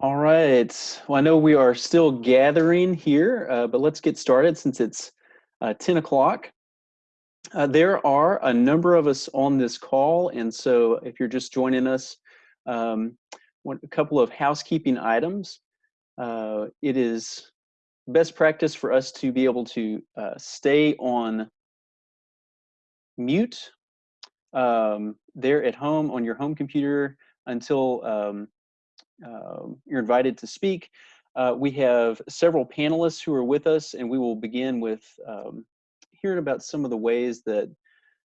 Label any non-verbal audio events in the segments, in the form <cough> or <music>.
All right. Well, I know we are still gathering here, uh, but let's get started since it's uh, 10 o'clock. Uh, there are a number of us on this call, and so if you're just joining us, um, one, a couple of housekeeping items. Uh, it is best practice for us to be able to uh, stay on mute um, there at home on your home computer until um, uh, you're invited to speak. Uh, we have several panelists who are with us, and we will begin with um, hearing about some of the ways that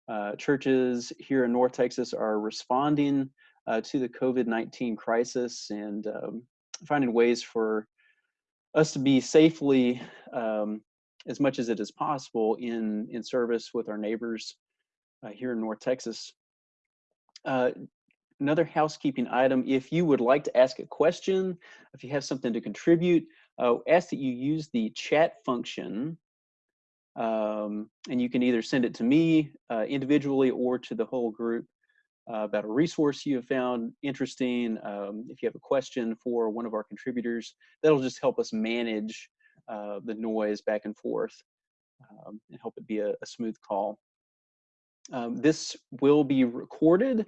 uh, churches here in North Texas are responding uh, to the COVID-19 crisis and um, finding ways for us to be safely, um, as much as it is possible, in, in service with our neighbors uh, here in North Texas. Another housekeeping item, if you would like to ask a question, if you have something to contribute, uh, ask that you use the chat function um, and you can either send it to me uh, individually or to the whole group uh, about a resource you have found interesting. Um, if you have a question for one of our contributors, that'll just help us manage uh, the noise back and forth um, and help it be a, a smooth call. Um, this will be recorded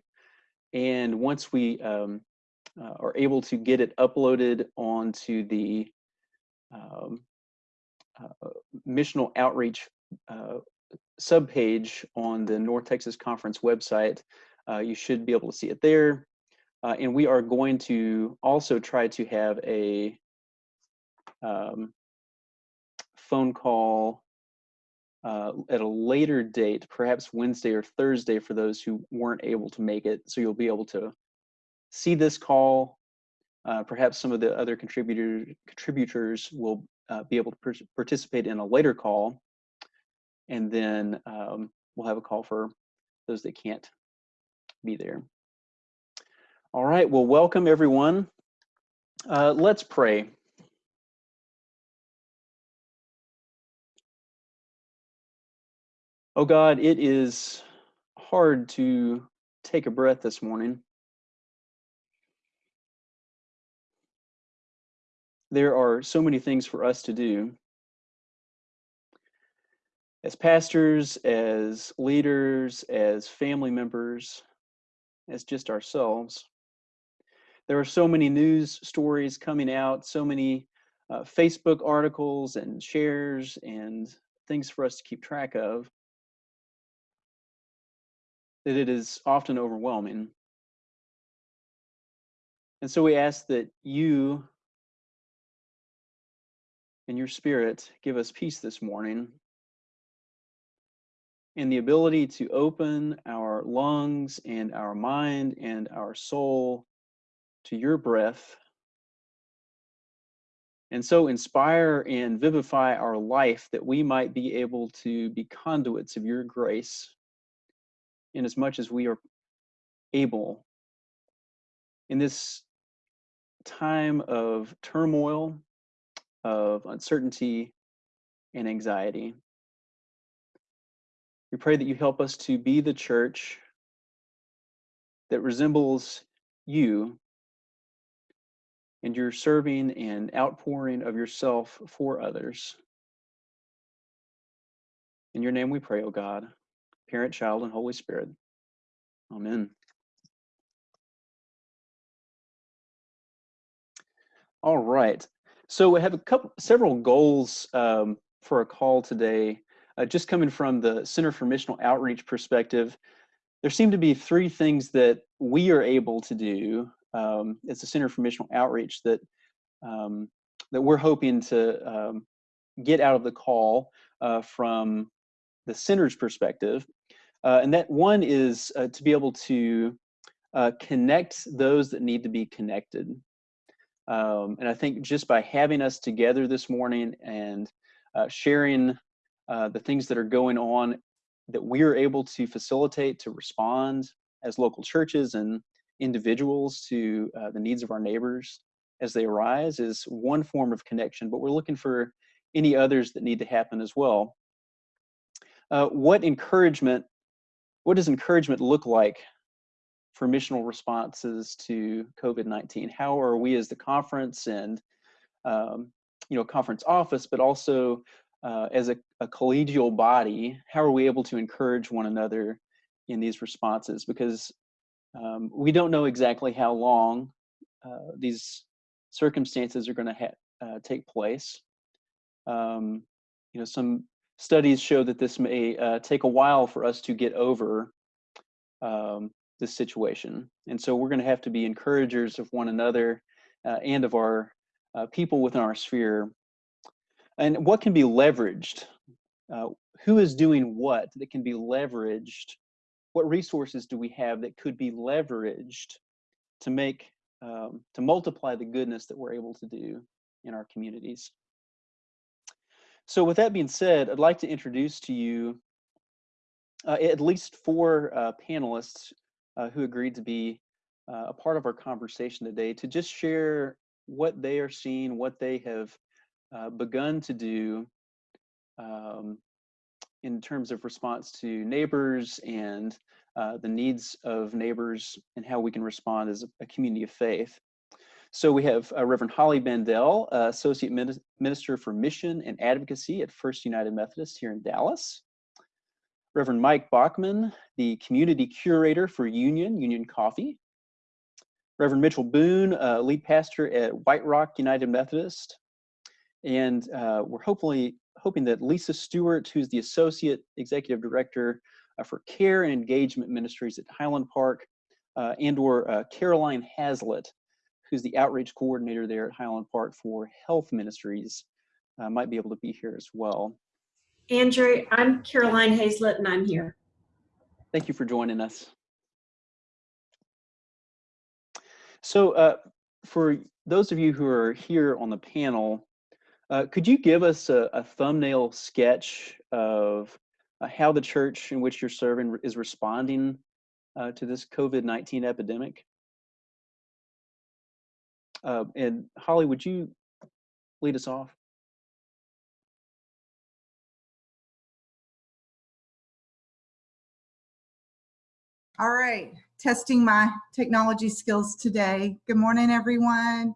and once we um, uh, are able to get it uploaded onto the um, uh, missional outreach uh, subpage on the North Texas Conference website, uh, you should be able to see it there. Uh, and we are going to also try to have a um, phone call uh, at a later date, perhaps Wednesday or Thursday for those who weren't able to make it. So you'll be able to see this call. Uh, perhaps some of the other contributor, contributors will uh, be able to participate in a later call. And then um, we'll have a call for those that can't be there. All right, well, welcome everyone. Uh, let's pray. Oh God, it is hard to take a breath this morning. There are so many things for us to do. As pastors, as leaders, as family members, as just ourselves. There are so many news stories coming out, so many uh, Facebook articles and shares and things for us to keep track of that it is often overwhelming. And so we ask that you and your spirit give us peace this morning. And the ability to open our lungs and our mind and our soul to your breath. And so inspire and vivify our life that we might be able to be conduits of your grace in as much as we are able in this time of turmoil, of uncertainty, and anxiety. We pray that you help us to be the church that resembles you and your serving and outpouring of yourself for others. In your name we pray, O God parent, child, and Holy Spirit. Amen. All right. So we have a couple, several goals um, for a call today. Uh, just coming from the Center for Missional Outreach perspective, there seem to be three things that we are able to do um, as the Center for Missional Outreach that um, that we're hoping to um, get out of the call uh, from the center's perspective. Uh, and that one is uh, to be able to uh, connect those that need to be connected. Um, and I think just by having us together this morning and uh, sharing uh, the things that are going on that we are able to facilitate to respond as local churches and individuals to uh, the needs of our neighbors as they arise is one form of connection, but we're looking for any others that need to happen as well. Uh, what encouragement what does encouragement look like for missional responses to COVID-19? How are we as the conference and um, you know conference office, but also uh, as a, a, collegial body, how are we able to encourage one another in these responses? Because um, we don't know exactly how long uh, these circumstances are going to uh, take place. Um, you know, some studies show that this may uh, take a while for us to get over um, this situation. And so we're going to have to be encouragers of one another uh, and of our uh, people within our sphere. And what can be leveraged? Uh, who is doing what that can be leveraged? What resources do we have that could be leveraged to make, um, to multiply the goodness that we're able to do in our communities? So with that being said, I'd like to introduce to you uh, at least four uh, panelists uh, who agreed to be uh, a part of our conversation today to just share what they are seeing, what they have uh, begun to do um, in terms of response to neighbors and uh, the needs of neighbors and how we can respond as a community of faith. So we have uh, Reverend Holly Bandel, uh, Associate Minister for Mission and Advocacy at First United Methodist here in Dallas. Reverend Mike Bachman, the Community Curator for Union, Union Coffee. Reverend Mitchell Boone, uh, lead pastor at White Rock United Methodist. And uh, we're hopefully hoping that Lisa Stewart, who's the Associate Executive Director uh, for Care and Engagement Ministries at Highland Park, uh, and or Caroline Hazlitt, who's the outreach coordinator there at Highland Park for health ministries, uh, might be able to be here as well. Andrew, I'm Caroline Hazlett and I'm here. Thank you for joining us. So uh, for those of you who are here on the panel, uh, could you give us a, a thumbnail sketch of uh, how the church in which you're serving is responding uh, to this COVID-19 epidemic? Uh, and Holly, would you lead us off? All right, testing my technology skills today. Good morning, everyone.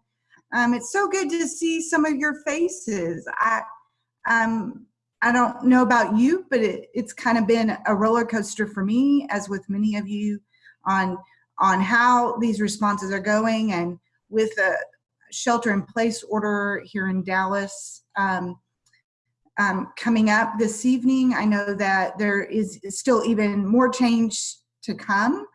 Um, it's so good to see some of your faces. I, um, I don't know about you, but it, it's kind of been a roller coaster for me, as with many of you, on on how these responses are going and with a shelter in place order here in Dallas um, um, coming up this evening. I know that there is still even more change to come.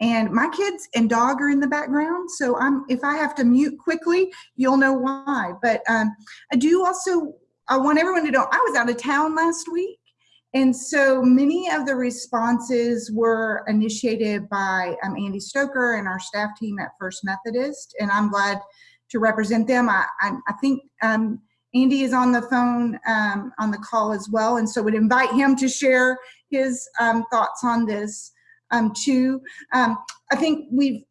And my kids and dog are in the background, so I'm if I have to mute quickly, you'll know why. But um, I do also I want everyone to know I was out of town last week, and so many of the responses were initiated by um, Andy Stoker and our staff team at First Methodist, and I'm glad to represent them. I, I, I think um, Andy is on the phone um, on the call as well, and so would invite him to share his um, thoughts on this um, too. Um, I think we've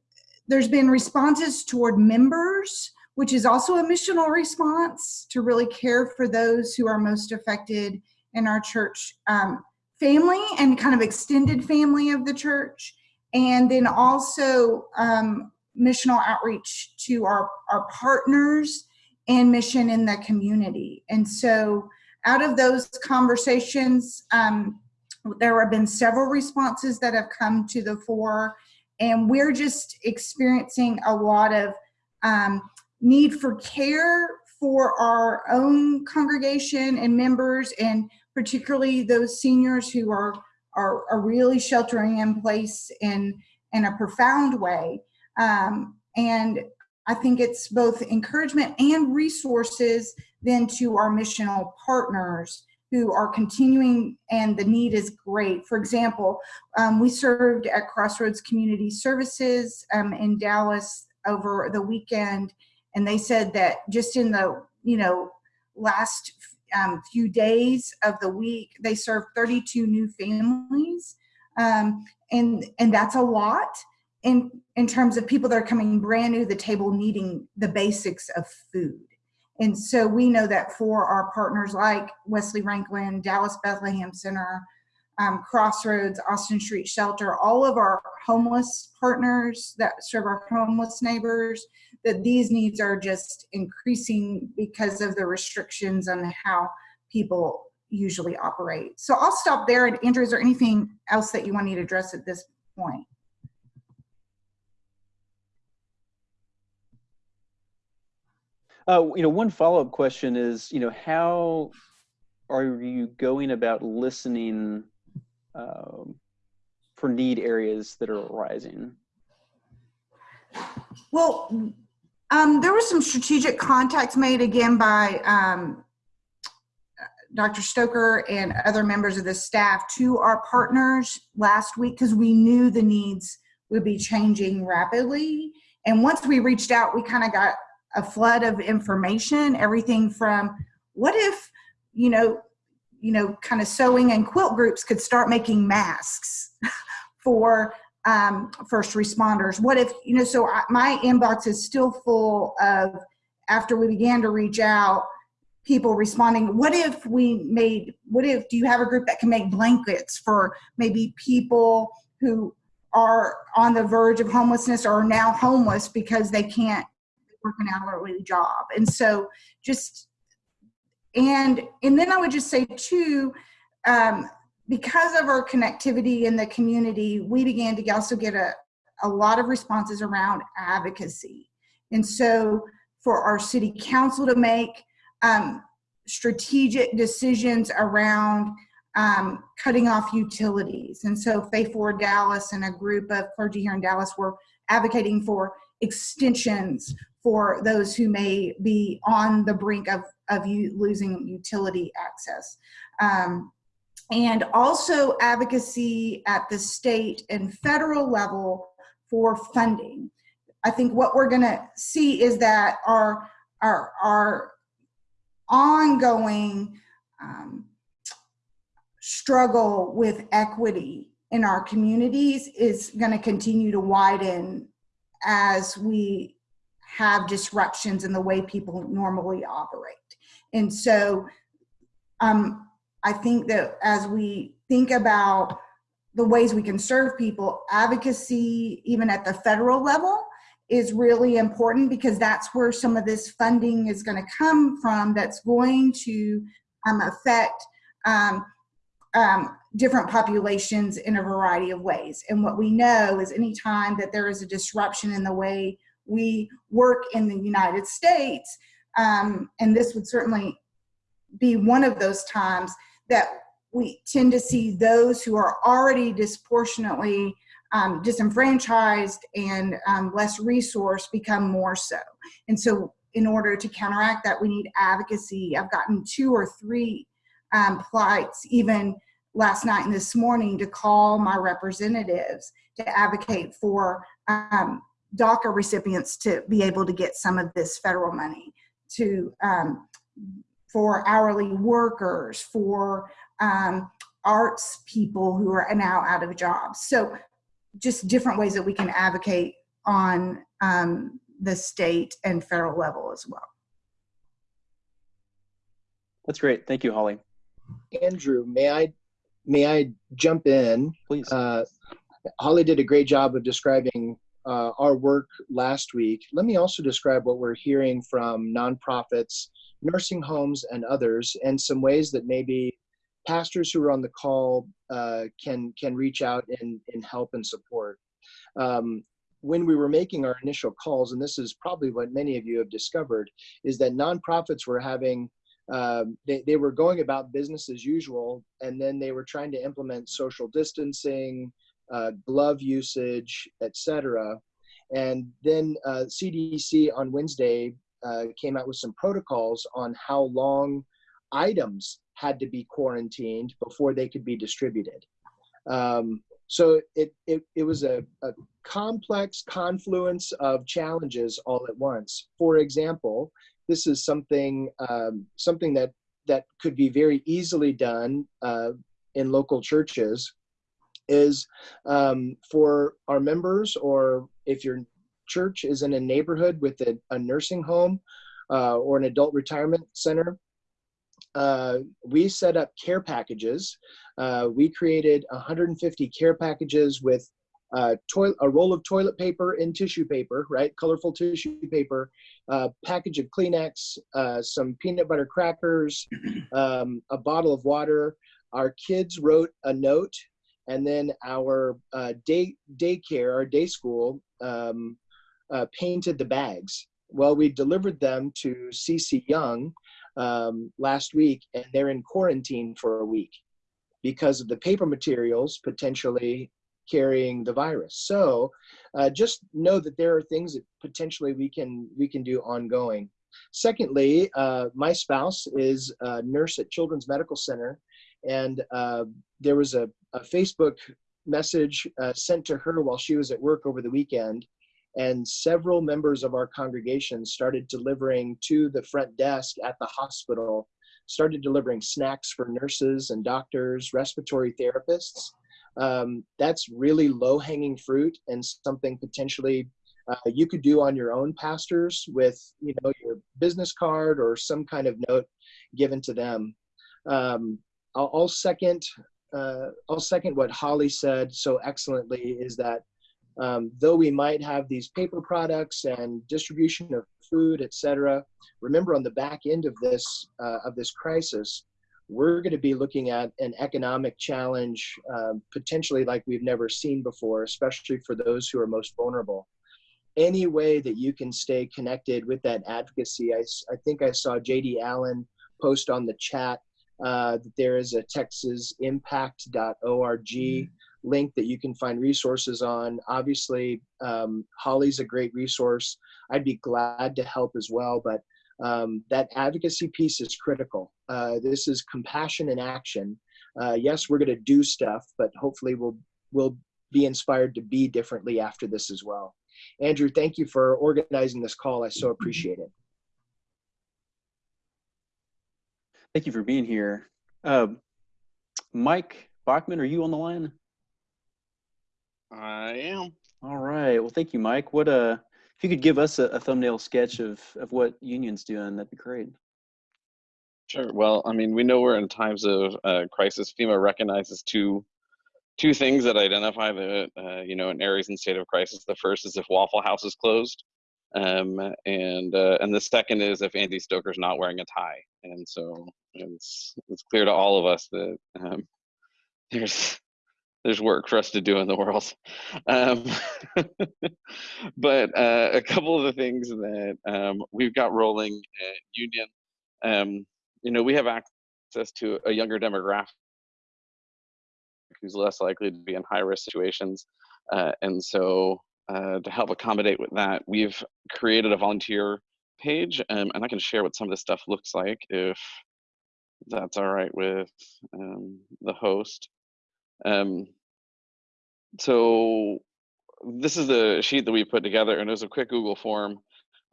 there's been responses toward members, which is also a missional response to really care for those who are most affected in our church um, family and kind of extended family of the church. And then also um, missional outreach to our, our partners and mission in the community. And so out of those conversations, um, there have been several responses that have come to the fore and we're just experiencing a lot of um, need for care for our own congregation and members and particularly those seniors who are, are, are really sheltering in place in, in a profound way. Um, and I think it's both encouragement and resources then to our missional partners who are continuing and the need is great. For example, um, we served at Crossroads Community Services um, in Dallas over the weekend and they said that just in the, you know, last um, few days of the week, they served 32 new families. Um, and, and that's a lot in in terms of people that are coming brand new to the table needing the basics of food. And so we know that for our partners like Wesley Rankin, Dallas Bethlehem Center, um, Crossroads, Austin Street Shelter, all of our homeless partners that serve our homeless neighbors, that these needs are just increasing because of the restrictions on how people usually operate. So I'll stop there. And Andrew, is there anything else that you want me to address at this point? Uh, you know, one follow-up question is, you know, how are you going about listening um, for need areas that are arising? Well, um, there was some strategic contacts made again by um, Dr. Stoker and other members of the staff to our partners last week because we knew the needs would be changing rapidly. And once we reached out, we kind of got a flood of information, everything from what if, you know, you know, kind of sewing and quilt groups could start making masks <laughs> for um, first responders. What if, you know, so I, my inbox is still full of, after we began to reach out, people responding, what if we made, what if, do you have a group that can make blankets for maybe people who are on the verge of homelessness or are now homeless because they can't work an hourly job. And so just, and, and then I would just say too, um, because of our connectivity in the community, we began to also get a, a lot of responses around advocacy. And so for our city council to make um, strategic decisions around um, cutting off utilities. And so Faith Forward Dallas and a group of clergy here in Dallas were advocating for extensions for those who may be on the brink of, of you losing utility access. Um, and also advocacy at the state and federal level for funding. I think what we're gonna see is that our, our, our ongoing um, struggle with equity in our communities is gonna continue to widen as we have disruptions in the way people normally operate. And so um, I think that as we think about the ways we can serve people, advocacy, even at the federal level, is really important because that's where some of this funding is going to come from that's going to um, affect um, um, different populations in a variety of ways. And what we know is anytime that there is a disruption in the way we work in the United States, um, and this would certainly be one of those times that we tend to see those who are already disproportionately um, disenfranchised and um, less resourced become more so. And so in order to counteract that, we need advocacy. I've gotten two or three um, plights even last night and this morning to call my representatives to advocate for um, DACA recipients to be able to get some of this federal money to um, for hourly workers, for um, arts people who are now out of jobs. So just different ways that we can advocate on um, the state and federal level as well. That's great. Thank you, Holly. Andrew, may I may I jump in? Please. Uh, Holly did a great job of describing uh, our work last week, let me also describe what we're hearing from nonprofits, nursing homes, and others, and some ways that maybe pastors who are on the call uh, can can reach out and, and help and support. Um, when we were making our initial calls, and this is probably what many of you have discovered, is that nonprofits were having um, they, they were going about business as usual, and then they were trying to implement social distancing, uh, glove usage, etc. And then uh, CDC on Wednesday uh, came out with some protocols on how long items had to be quarantined before they could be distributed. Um, so it, it, it was a, a complex confluence of challenges all at once. For example, this is something um, something that that could be very easily done uh, in local churches is um, for our members or if your church is in a neighborhood with a, a nursing home uh, or an adult retirement center uh, we set up care packages. Uh, we created 150 care packages with uh, toilet, a roll of toilet paper and tissue paper, right? Colorful tissue paper, a package of Kleenex, uh, some peanut butter crackers, <clears throat> um, a bottle of water. Our kids wrote a note, and then our uh, day daycare, our day school, um, uh, painted the bags. Well, we delivered them to CC Young um, last week, and they're in quarantine for a week because of the paper materials potentially carrying the virus. So uh, just know that there are things that potentially we can we can do ongoing. Secondly, uh, my spouse is a nurse at Children's Medical Center, and uh, there was a, a Facebook message uh, sent to her while she was at work over the weekend, and several members of our congregation started delivering to the front desk at the hospital, started delivering snacks for nurses and doctors, respiratory therapists um, that's really low hanging fruit and something potentially uh, you could do on your own pastors with you know your business card or some kind of note given to them um, I'll, I'll second uh, I'll second what Holly said so excellently is that um, though we might have these paper products and distribution of food, etc., remember on the back end of this uh, of this crisis, we're going to be looking at an economic challenge um, potentially like we've never seen before, especially for those who are most vulnerable. Any way that you can stay connected with that advocacy, I, I think I saw JD Allen post on the chat uh, that there is a texasimpact.org mm-hmm. link that you can find resources on. Obviously, um, Holly's a great resource. I'd be glad to help as well, but um, that advocacy piece is critical. Uh, this is compassion in action. Uh, yes, we're going to do stuff, but hopefully we'll we'll be inspired to be differently after this as well. Andrew, thank you for organizing this call. I so appreciate it. Thank you for being here. Uh, Mike Bachman, are you on the line? I am. All right. Well, thank you, Mike. What if you could give us a, a thumbnail sketch of of what Union's doing, that'd be great. Sure. Well, I mean, we know we're in times of uh, crisis. FEMA recognizes two two things that identify the uh, you know an areas in state of crisis. The first is if Waffle House is closed, um, and uh, and the second is if Andy Stoker's not wearing a tie. And so it's it's clear to all of us that um, there's there's work for us to do in the world. <laughs> Um, <laughs> but uh, a couple of the things that um, we've got rolling at Union, um, you know, we have access to a younger demographic who's less likely to be in high risk situations. Uh, and so uh, to help accommodate with that, we've created a volunteer page um, and I can share what some of this stuff looks like if that's all right with um, the host. Um, so this is the sheet that we put together and it was a quick Google form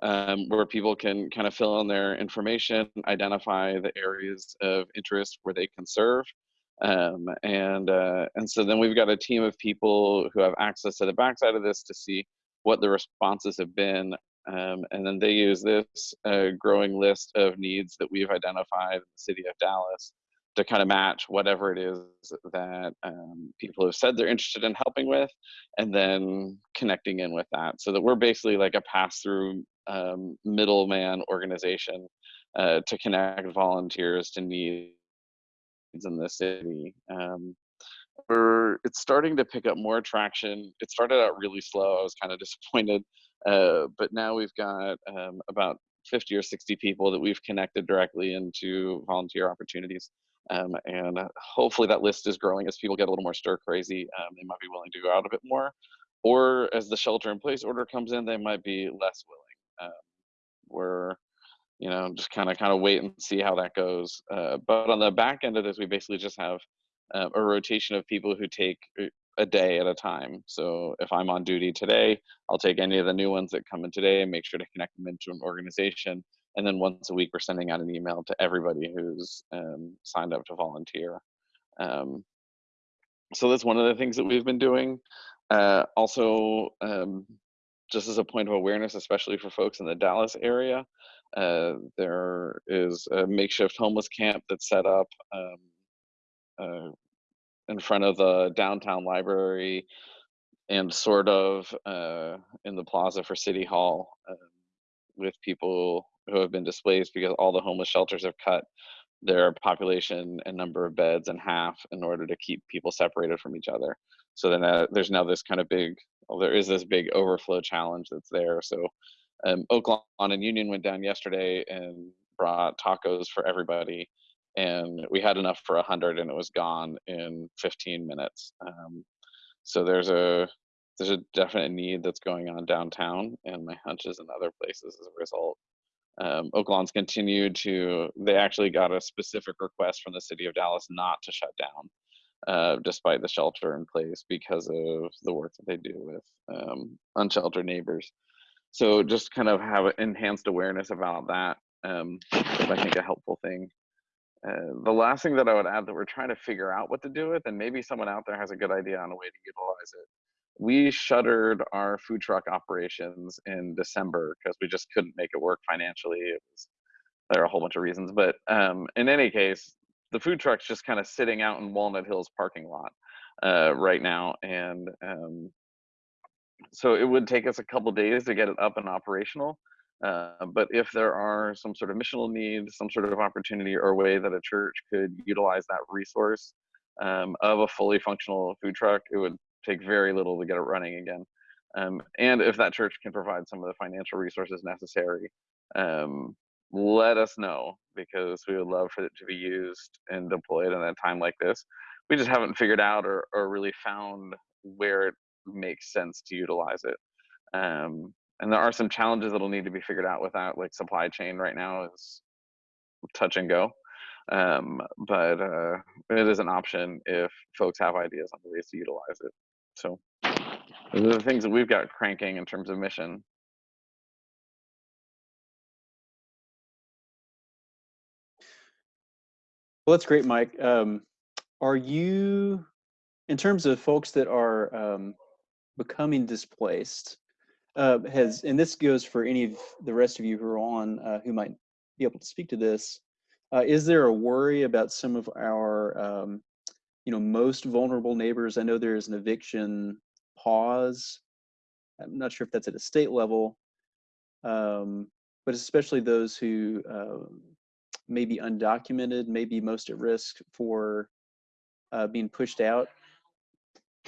um, where people can kind of fill in their information, identify the areas of interest where they can serve. Um, and uh, and so then we've got a team of people who have access to the backside of this to see what the responses have been. Um, and then they use this uh, growing list of needs that we've identified in the city of Dallas to kind of match whatever it is that um, people have said they're interested in helping with and then connecting in with that. So that we're basically like a pass-through um, middleman organization uh, to connect volunteers to needs in the city. Um, we're, it's starting to pick up more traction. It started out really slow. I was kind of <laughs> disappointed uh, but now we've got um, about 50 or 60 people that we've connected directly into volunteer opportunities um, and hopefully that list is growing as people get a little more stir crazy. Um, they might be willing to go out a bit more. Or as the shelter in place order comes in, they might be less willing. Um, we're, you know, just kind of kind of wait and see how that goes. Uh, but on the back end of this, we basically just have uh, a rotation of people who take a day at a time. So if I'm on duty today, I'll take any of the new ones that come in today and make sure to connect them into an organization and then once a week we're sending out an email to everybody who's um, signed up to volunteer um, so that's one of the things that we've been doing uh, also um, just as a point of awareness especially for folks in the dallas area Uh, there is a makeshift homeless camp that's set up um, uh, in front of the downtown library and sort of uh, in the plaza for City Hall um, with people who have been displaced because all the homeless shelters have cut their population and number of beds in half in order to keep people separated from each other. So then uh, there's now this kind of big, well, there is this big overflow challenge that's there. So um, Oaklawn and Union went down yesterday and brought tacos for everybody. And we had enough for 100 and it was gone in 15 minutes. Um, so there's a there's a definite need that's going on downtown and my hunch is in other places as a result. Um, Oaklawn's continued to, they actually got a specific request from the city of Dallas not to shut down uh, despite the shelter in place because of the work that they do with um, unsheltered neighbors. So just kind of have enhanced awareness about that. Um, I think a helpful thing. Uh, the last thing that I would add that we're trying to figure out what to do with, and maybe someone out there has a good idea on a way to utilize it. We shuttered our food truck operations in December because we just couldn't make it work financially. It was there are a whole bunch of reasons, but um, in any case, the food truck's just kind of sitting out in Walnut Hills parking lot uh, right now, and um, so it would take us a couple days to get it up and operational. Uh, but if there are some sort of missional need, some sort of opportunity or way that a church could utilize that resource um, of a fully functional food truck, it would take very little to get it running again. Um, and if that church can provide some of the financial resources necessary, um, let us know because we would love for it to be used and deployed in a time like this. We just haven't figured out or, or really found where it makes sense to utilize it. Um, and there are some challenges that'll need to be figured out with that, like supply chain right now is touch and go. Um, but uh, it is an option if folks have ideas on ways to utilize it. So those are the things that we've got cranking in terms of mission. Well, that's great, Mike. Um, are you, in terms of folks that are um, becoming displaced, uh, has, and this goes for any of the rest of you who are on uh, who might be able to speak to this, uh, is there a worry about some of our, um, you know, most vulnerable neighbors? I know there is an eviction pause. I'm not sure if that's at a state level, um, but especially those who uh, may be undocumented, may be most at risk for uh, being pushed out.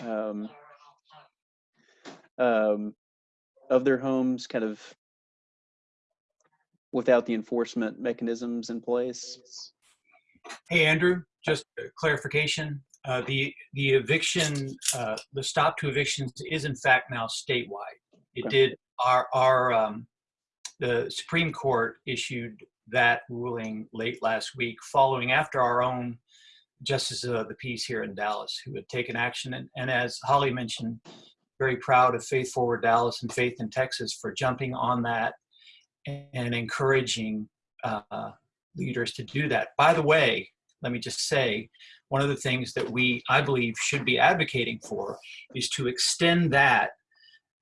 Um, um, of their homes kind of without the enforcement mechanisms in place. Hey, Andrew, just clarification. Uh, the, the eviction, uh, the stop to evictions is in fact now statewide. It Okay. did, our, our, um, the Supreme Court issued that ruling late last week following after our own justice of the peace here in Dallas who had taken action. And, and as Holly mentioned, very proud of Faith Forward Dallas and Faith in Texas for jumping on that and encouraging uh, leaders to do that. By the way, let me just say, one of the things that we, I believe, should be advocating for is to extend that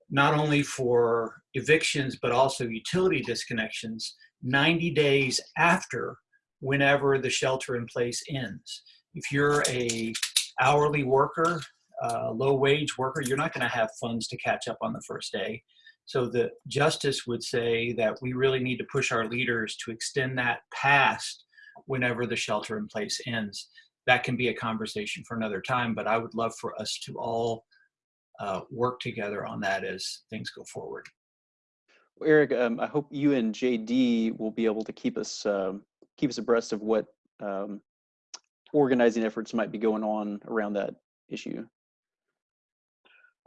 not only for evictions, but also utility disconnections 90 days after whenever the shelter in place ends. If you're a hourly worker, uh, low wage worker, you're not going to have funds to catch up on the first day. So the justice would say that we really need to push our leaders to extend that past whenever the shelter in place ends. That can be a conversation for another time, but I would love for us to all uh, work together on that as things go forward. Well, Eric, um, I hope you and JD will be able to keep us um, keep us abreast of what um, organizing efforts might be going on around that issue.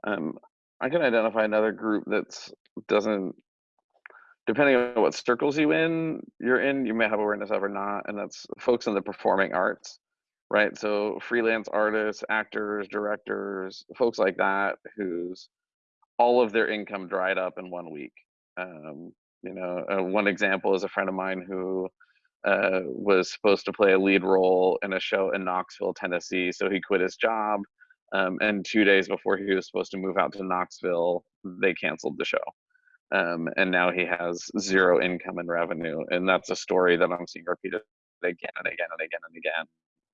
Um, I can identify another group that doesn't, depending on what circles you in, you're in, you may have awareness of or not, and that's folks in the performing arts, right? So freelance artists, actors, directors, folks like that, whose all of their income dried up in one week. Um, you know, uh, one example is a friend of mine who uh, was supposed to play a lead role in a show in Knoxville, Tennessee, so he quit his job um, and two days before he was supposed to move out to Knoxville, they canceled the show. Um, and now he has zero income and revenue. And that's a story that I'm seeing repeated again and again and again and again.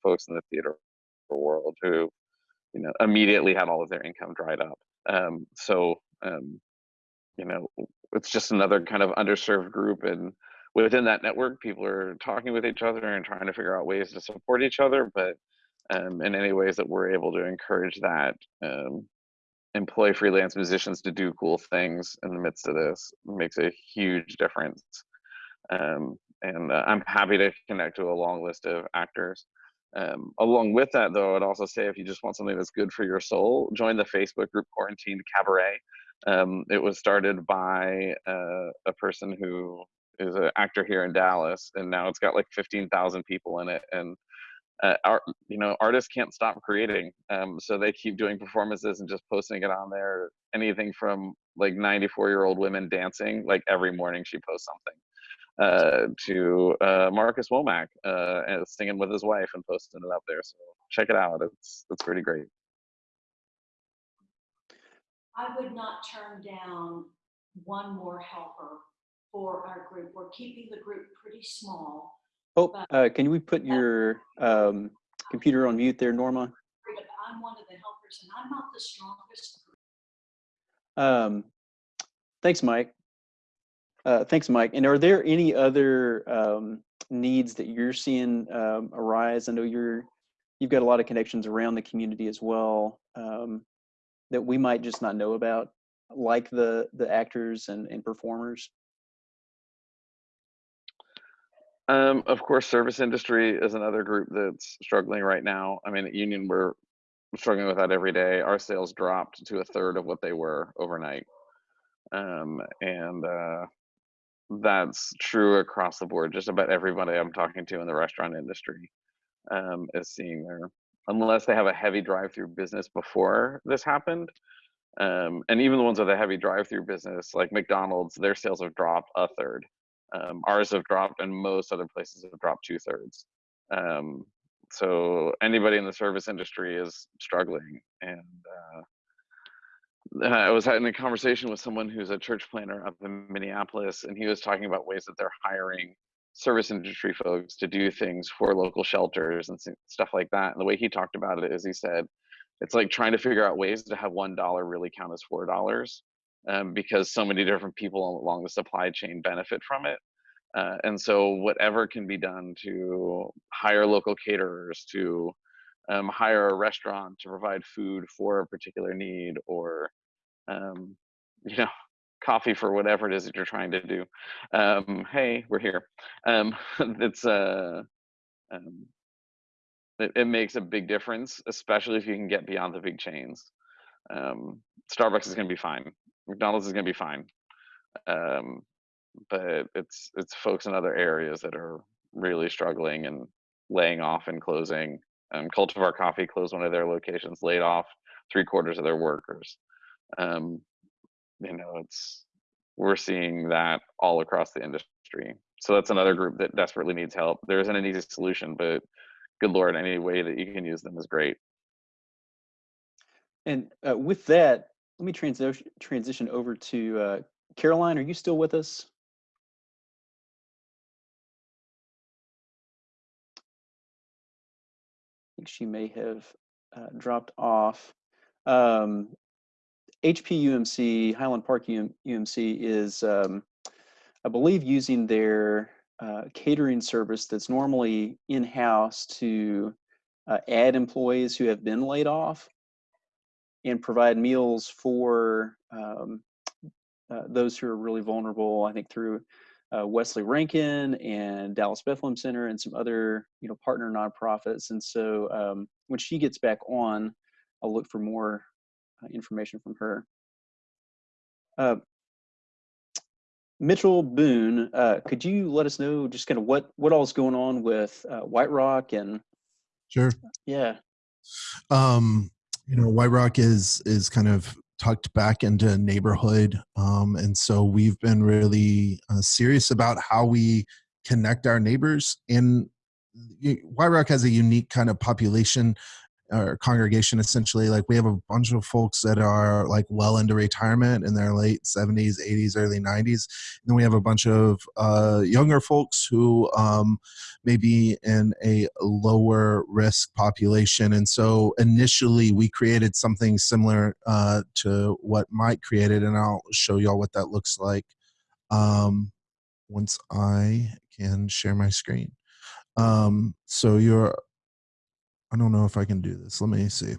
Folks in the theater world who, you know, immediately had all of their income dried up. Um, so, um, you know, it's just another kind of underserved group. And within that network, people are talking with each other and trying to figure out ways to support each other. But um, in any ways that we're able to encourage that, um, employ freelance musicians to do cool things in the midst of this makes a huge difference. Um, and uh, I'm happy to connect to a long list of actors. Um, along with that, though, I'd also say if you just want something that's good for your soul, join the Facebook group Quarantined Cabaret. Um, it was started by uh, a person who is an actor here in Dallas, and now it's got like 15,000 people in it. And uh, art, you know, artists can't stop creating, um, so they keep doing performances and just posting it on there. Anything from like 94 year old women dancing, like every morning she posts something uh, to uh, Marcus Womack uh, singing with his wife and posting it up there. So check it out. It's it's pretty great. I would not turn down one more helper for our group. We're keeping the group pretty small. Oh, uh, can we put your um, computer on mute there, Norma? I'm one of the helpers and I'm not the strongest. Um, thanks, Mike. Uh, thanks, Mike. And are there any other um, needs that you're seeing um, arise? I know you're you've got a lot of connections around the community as well um, that we might just not know about, like the the actors and, and performers. Um, of course, service industry is another group that's struggling right now. I mean, at Union, we're struggling with that every day. Our sales dropped to a third of what they were overnight. Um, and uh, that's true across the board. Just about everybody I'm talking to in the restaurant industry um, is seeing their, unless they have a heavy drive through business before this happened. Um, and even the ones with a heavy drive through business, like McDonald's, their sales have dropped a third. Um, ours have dropped, and most other places have dropped two thirds. Um, so anybody in the service industry is struggling. And uh, I was having a conversation with someone who's a church planner up in Minneapolis, and he was talking about ways that they're hiring service industry folks to do things for local shelters and stuff like that. And the way he talked about it is he said, it's like trying to figure out ways to have one dollar really count as four dollars um, because so many different people along the supply chain benefit from it. Uh, and so whatever can be done to hire local caterers, to um, hire a restaurant to provide food for a particular need, or um, <laughs> you know, coffee for whatever it is that you're trying to do. Um, hey, we're here. Um, <laughs> it's uh, um, it, it, makes a big difference, especially if you can get beyond the big chains. Um, Starbucks is going to be fine. McDonald's is going to be fine. Um, but it's it's folks in other areas that are really struggling and laying off and closing. Um, Cultivar Coffee closed one of their locations, laid off three quarters of their workers. Um, you know, it's we're seeing that all across the industry. So that's another group that desperately needs help. There isn't an easy solution, but good lord, any way that you can use them is great. And uh, with that, let me transition transition over to uh, Caroline. Are you still with us? I think she may have uh, dropped off. Um, HPUMC, Highland Park UM, UMC is, um, I believe, using their uh, catering service that's normally in-house to uh, add employees who have been laid off and provide meals for um, uh, those who are really vulnerable, I think through uh, Wesley Rankin and Dallas Bethlehem Center and some other you know partner nonprofits. And so um, when she gets back on, I'll look for more uh, information from her. Uh, Mitchell Boone, uh, could you let us know just kind of what what all is going on with uh, White Rock and sure yeah um you know White Rock is is kind of tucked back into a neighborhood. Um, and so we've been really uh, serious about how we connect our neighbors. And White Rock has a unique kind of population our congregation essentially like we have a bunch of folks that are like well into retirement in their late 70s 80s early 90s and then we have a bunch of uh, younger folks who um, may be in a lower risk population. And so initially we created something similar uh, to what mike created and i'll show y'all what that looks like um, once i can share my screen. Um, so you're I don't know if I can do this. Let me see.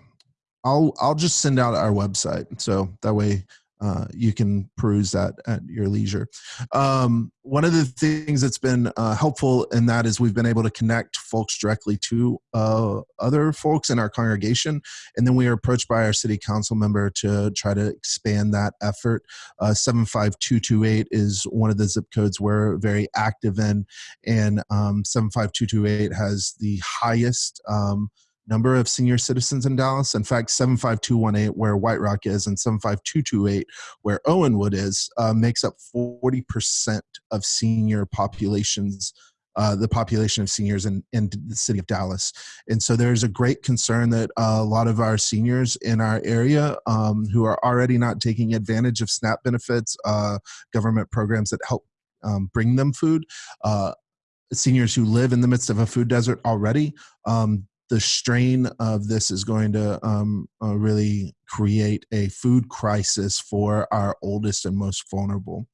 I'll I'll just send out our website so that way uh, you can peruse that at your leisure. Um, one of the things that's been uh, helpful in that is we've been able to connect folks directly to uh, other folks in our congregation, and then we are approached by our city council member to try to expand that effort. Uh, 75228 is one of the zip codes we're very active in, and um, 75228 has the highest. Um, number of senior citizens in Dallas. In fact, 75218, where White Rock is, and 75228, where Owenwood is, uh, makes up 40% of senior populations. Uh, the population of seniors in, in the city of Dallas. And so there's a great concern that a lot of our seniors in our area um, who are already not taking advantage of SNAP benefits, uh, government programs that help um, bring them food, uh, seniors who live in the midst of a food desert already, um, the strain of this is going to um, uh, really create a food crisis for our oldest and most vulnerable.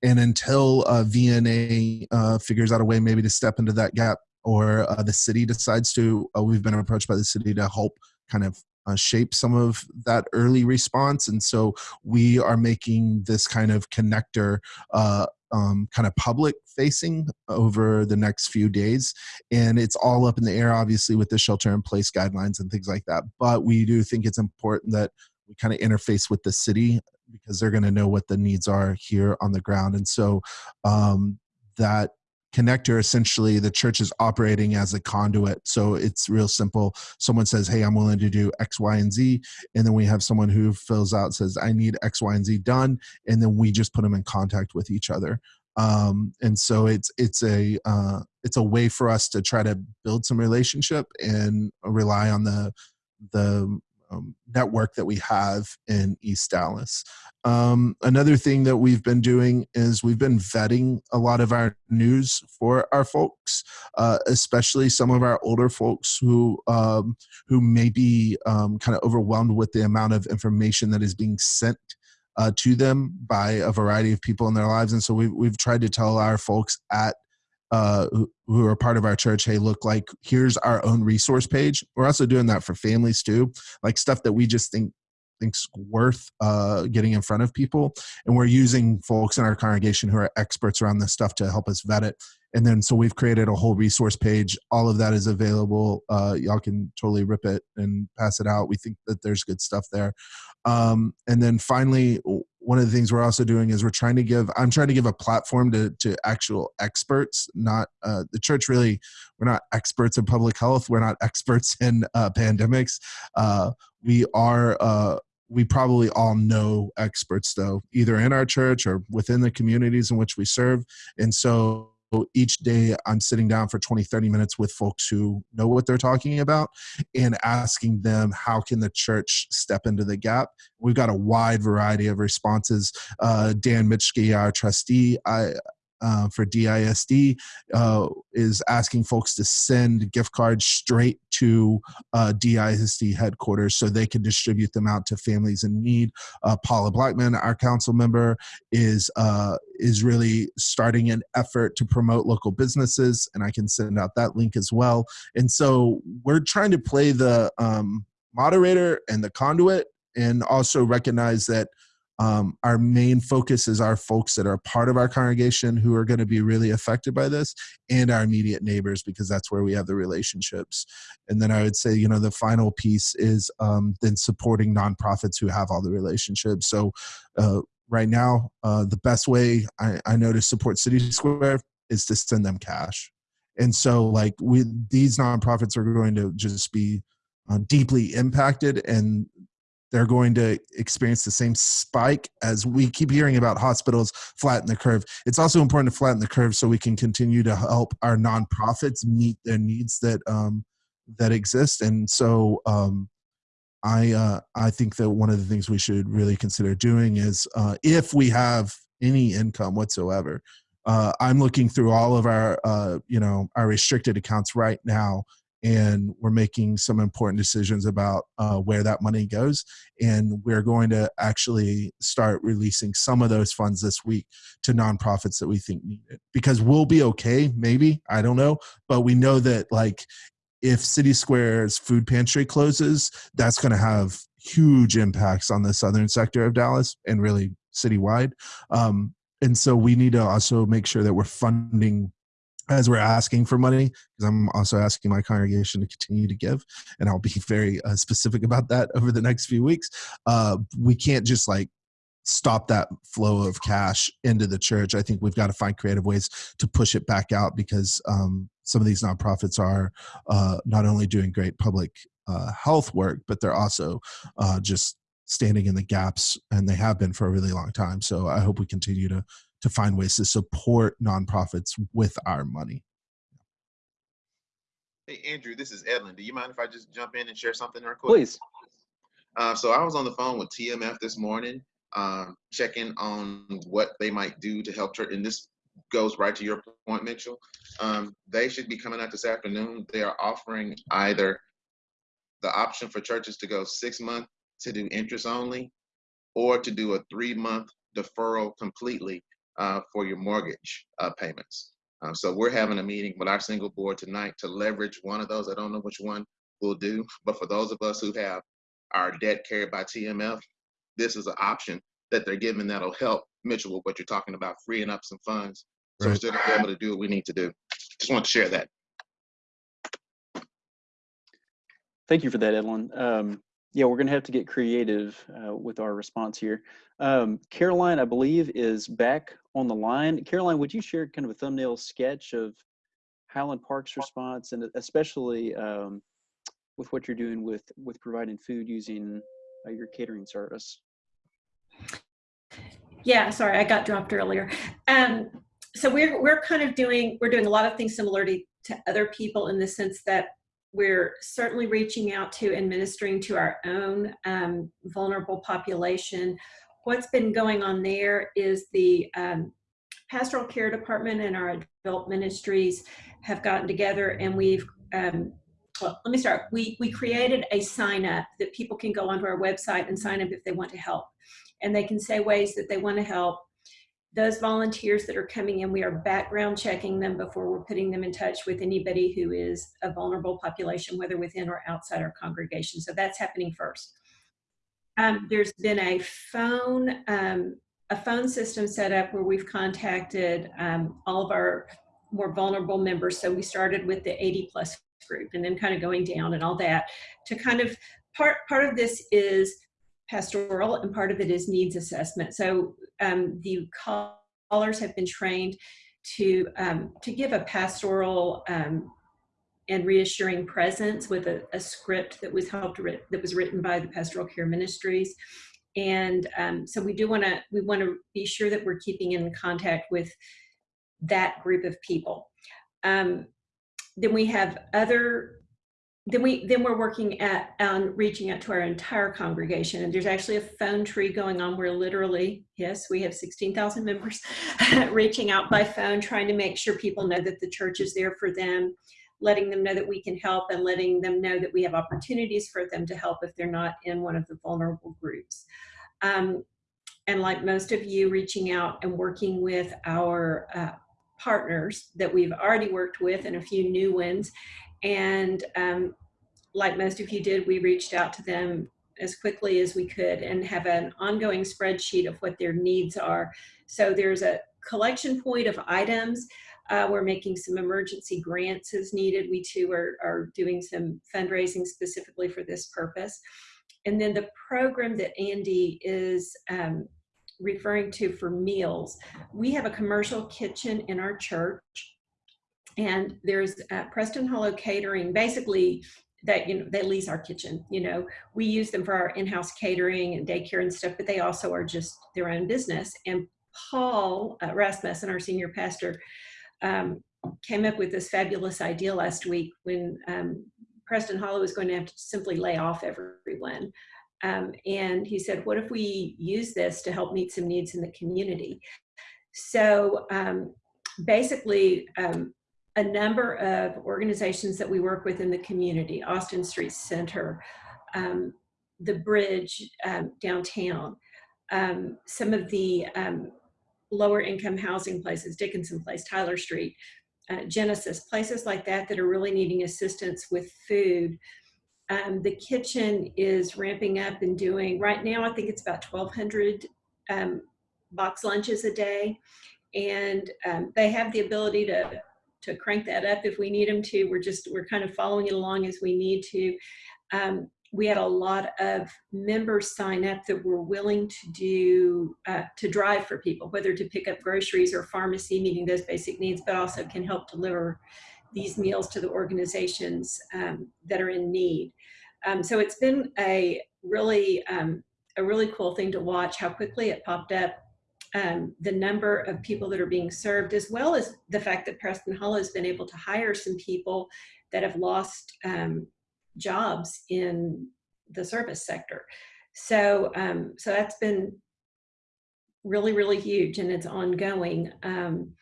And until uh, VNA uh, figures out a way maybe to step into that gap or uh, the city decides to, uh, we've been approached by the city to help kind of uh, shape some of that early response. And so we are making this kind of connector uh, um, kind of public facing over the next few days. And it's all up in the air, obviously, with the shelter in place guidelines and things like that. But we do think it's important that we kind of interface with the city because they're going to know what the needs are here on the ground. And so um, that connector essentially the church is operating as a conduit. So it's real simple. Someone says hey i'm willing to do x y and z and then we have someone who fills out says i need x y and z done and then we just put them in contact with each other. Um, and so it's it's a uh, it's a way for us to try to build some relationship and rely on the the um, network that we have in East Dallas. Um, another thing that we've been doing is we've been vetting a lot of our news for our folks, uh, especially some of our older folks who um, who may be um, kind of overwhelmed with the amount of information that is being sent uh, to them by a variety of people in their lives. And so we've, we've tried to tell our folks at uh, who, who are part of our church, hey, look, like here's our own resource page. We're also doing that for families too, like stuff that we just think think's worth uh, getting in front of people. And we're using folks in our congregation who are experts around this stuff to help us vet it. And then so we've created a whole resource page. All of that is available. Uh, y'all can totally rip it and pass it out. We think that there's good stuff there. Um, and then finally, one of the things we're also doing is we're trying to give i'm trying to give a platform to, to actual experts not uh, the church really we're not experts in public health. We're not <laughs> experts in uh, pandemics. Uh, we are uh, we probably all know experts though either in our church or within the communities in which we serve. And so each day I'm sitting down for 20, 30 minutes with folks who know what they're talking about and asking them how can the church step into the gap. We've got a wide variety of responses. Uh, Dan Mitschke, our trustee, I, uh, for DISD uh, is asking folks to send gift cards straight to uh, DISD headquarters so they can distribute them out to families in need. Uh, Paula Blackmon, our council member, is uh, is really starting an effort to promote local businesses, and I can send out that link as well. And so we're trying to play the um, moderator and the conduit, and also recognize that um, our main focus is our folks that are part of our congregation who are going to be really affected by this and our immediate neighbors because that's where we have the relationships. And then i would say you know the final piece is um, then supporting nonprofits who have all the relationships. So uh, right now uh, the best way I, I know to support city square is to send them cash. And so like we these nonprofits are going to just be uh, deeply impacted and they're going to experience the same spike as we keep hearing about hospitals flatten the curve. It's also important to flatten the curve so we can continue to help our nonprofits meet their needs that um, that exist. And so um, I uh, I think that one of the things we should really consider doing is uh, if we have any income whatsoever. Uh, I'm looking through all of our uh, you know our restricted accounts right now, and we're making some important decisions about uh, where that money goes. And we're going to actually start releasing some of those funds this week to nonprofits that we think need it because we'll be okay, maybe I don't know, but we know that like if CitySquare's food pantry closes, that's going to have huge impacts on the southern sector of Dallas and really citywide. Um, and so we need to also make sure that we're funding as we're asking for money because i'm also asking my congregation to continue to give and i'll be <laughs> very uh, specific about that over the next few weeks. Uh, we can't just like stop that flow of cash into the church. I think we've got to find creative ways to push it back out because um, some of these nonprofits are uh, not only doing great public uh, health work but they're also uh, just standing in the gaps and they have been for a really long time. So i hope we continue to to find ways to support nonprofits with our money Hey, Andrew, this is Edlin. Do you mind if I just jump in and share something real quick? Please. Uh, so I was on the phone with TMF this morning, um, checking on what they might do to help church. And this goes right to your point, Mitchell. Um, they should be coming out this afternoon. They are offering either the option for churches to go six months to do interest only, or to do a three month deferral completely uh, for your mortgage uh, payments. Um, so we're having a meeting with our single board tonight to leverage one of those. I don't know which one we'll do, but for those of us who have our debt carried by TMF, this is an option that they're giving that'll help Mitchell with what you're talking about, freeing up some funds. So we're still gonna be able to do what we need to do. Just want to share that. Thank you for that, Evelyn. Um, yeah, we're going to have to get creative uh, with our response here. Um, Caroline, I believe, is back on the line. Caroline, would you share kind of a thumbnail sketch of Highland Park's response, and especially um, with what you're doing with with providing food using uh, your catering service? Yeah, sorry, I got dropped earlier. Um, so we're we're kind of doing we're doing a lot of things similar to, to other people in the sense that we're certainly reaching out to and ministering to our own um, vulnerable population. What's been going on there is the um, pastoral care department and our adult ministries have gotten together and we've um, well, let me start. We we created a sign up that people can go onto our website and sign up if they want to help and they can say ways that they want to help. Those volunteers that are coming in, we are background checking them before we're putting them in touch with anybody who is a vulnerable population, whether within or outside our congregation. So that's happening first. Um, there's been a phone, um, a phone system set up where we've contacted um, all of our more vulnerable members. So we started with the 80 plus group and then kind of going down and all that to kind of part part of this is pastoral and part of it is needs assessment. So um, the callers have been trained to um, to give a pastoral um, and reassuring presence with a, a script that was helped that was written by the pastoral care ministries. And um, so we do want to we want to be sure that we're keeping in contact with that group of people. Um, then we have other then we then we're working at on reaching out to our entire congregation. And there's actually a phone tree going on where literally yes we have 16,000 members <laughs> reaching out by phone trying to make sure people know that the church is there for them letting them know that we can help and letting them know that we have opportunities for them to help if they're not in one of the vulnerable groups. Um, and like most of you reaching out and working with our uh, partners that we've already worked with and a few new ones and um, like most of you did, we reached out to them as quickly as we could and have an ongoing spreadsheet of what their needs are. So there's a collection point of items. Uh, we're making some emergency grants as needed. We too are, are doing some fundraising specifically for this purpose. And then the program that Andy is um, referring to for meals, we have a commercial kitchen in our church and there's uh, Preston Hollow Catering. Basically, that you know they lease our kitchen. You know, we use them for our in-house catering and daycare and stuff, but they also are just their own business. And Paul uh, Rasmussen, our senior pastor, um, came up with this fabulous idea last week when um, Preston Hollow was going to have to simply lay off everyone. Um, and he said, what if we use this to help meet some needs in the community? So um, basically, um, a number of organizations that we work with in the community, Austin Street Center, um, the bridge um, downtown, um, some of the um, lower income housing places, Dickinson Place, Tyler Street, uh, Genesis, places like that that are really needing assistance with food. Um, the kitchen is ramping up and doing, right now I think it's about 1,200 um, box lunches a day. And they have the ability to, to crank that up if we need them to. We're just, we're kind of following it along as we need to. Um, we had a lot of members sign up that were willing to do, uh, to drive for people, whether to pick up groceries or pharmacy, meeting those basic needs, but also can help deliver these meals to the organizations um, that are in need. Um, so it's been a really, um, a really cool thing to watch how quickly it popped up um, the number of people that are being served, as well as the fact that Preston Hollow has been able to hire some people that have lost um, jobs in the service sector. So, um, so that's been really, really huge and it's ongoing. Um,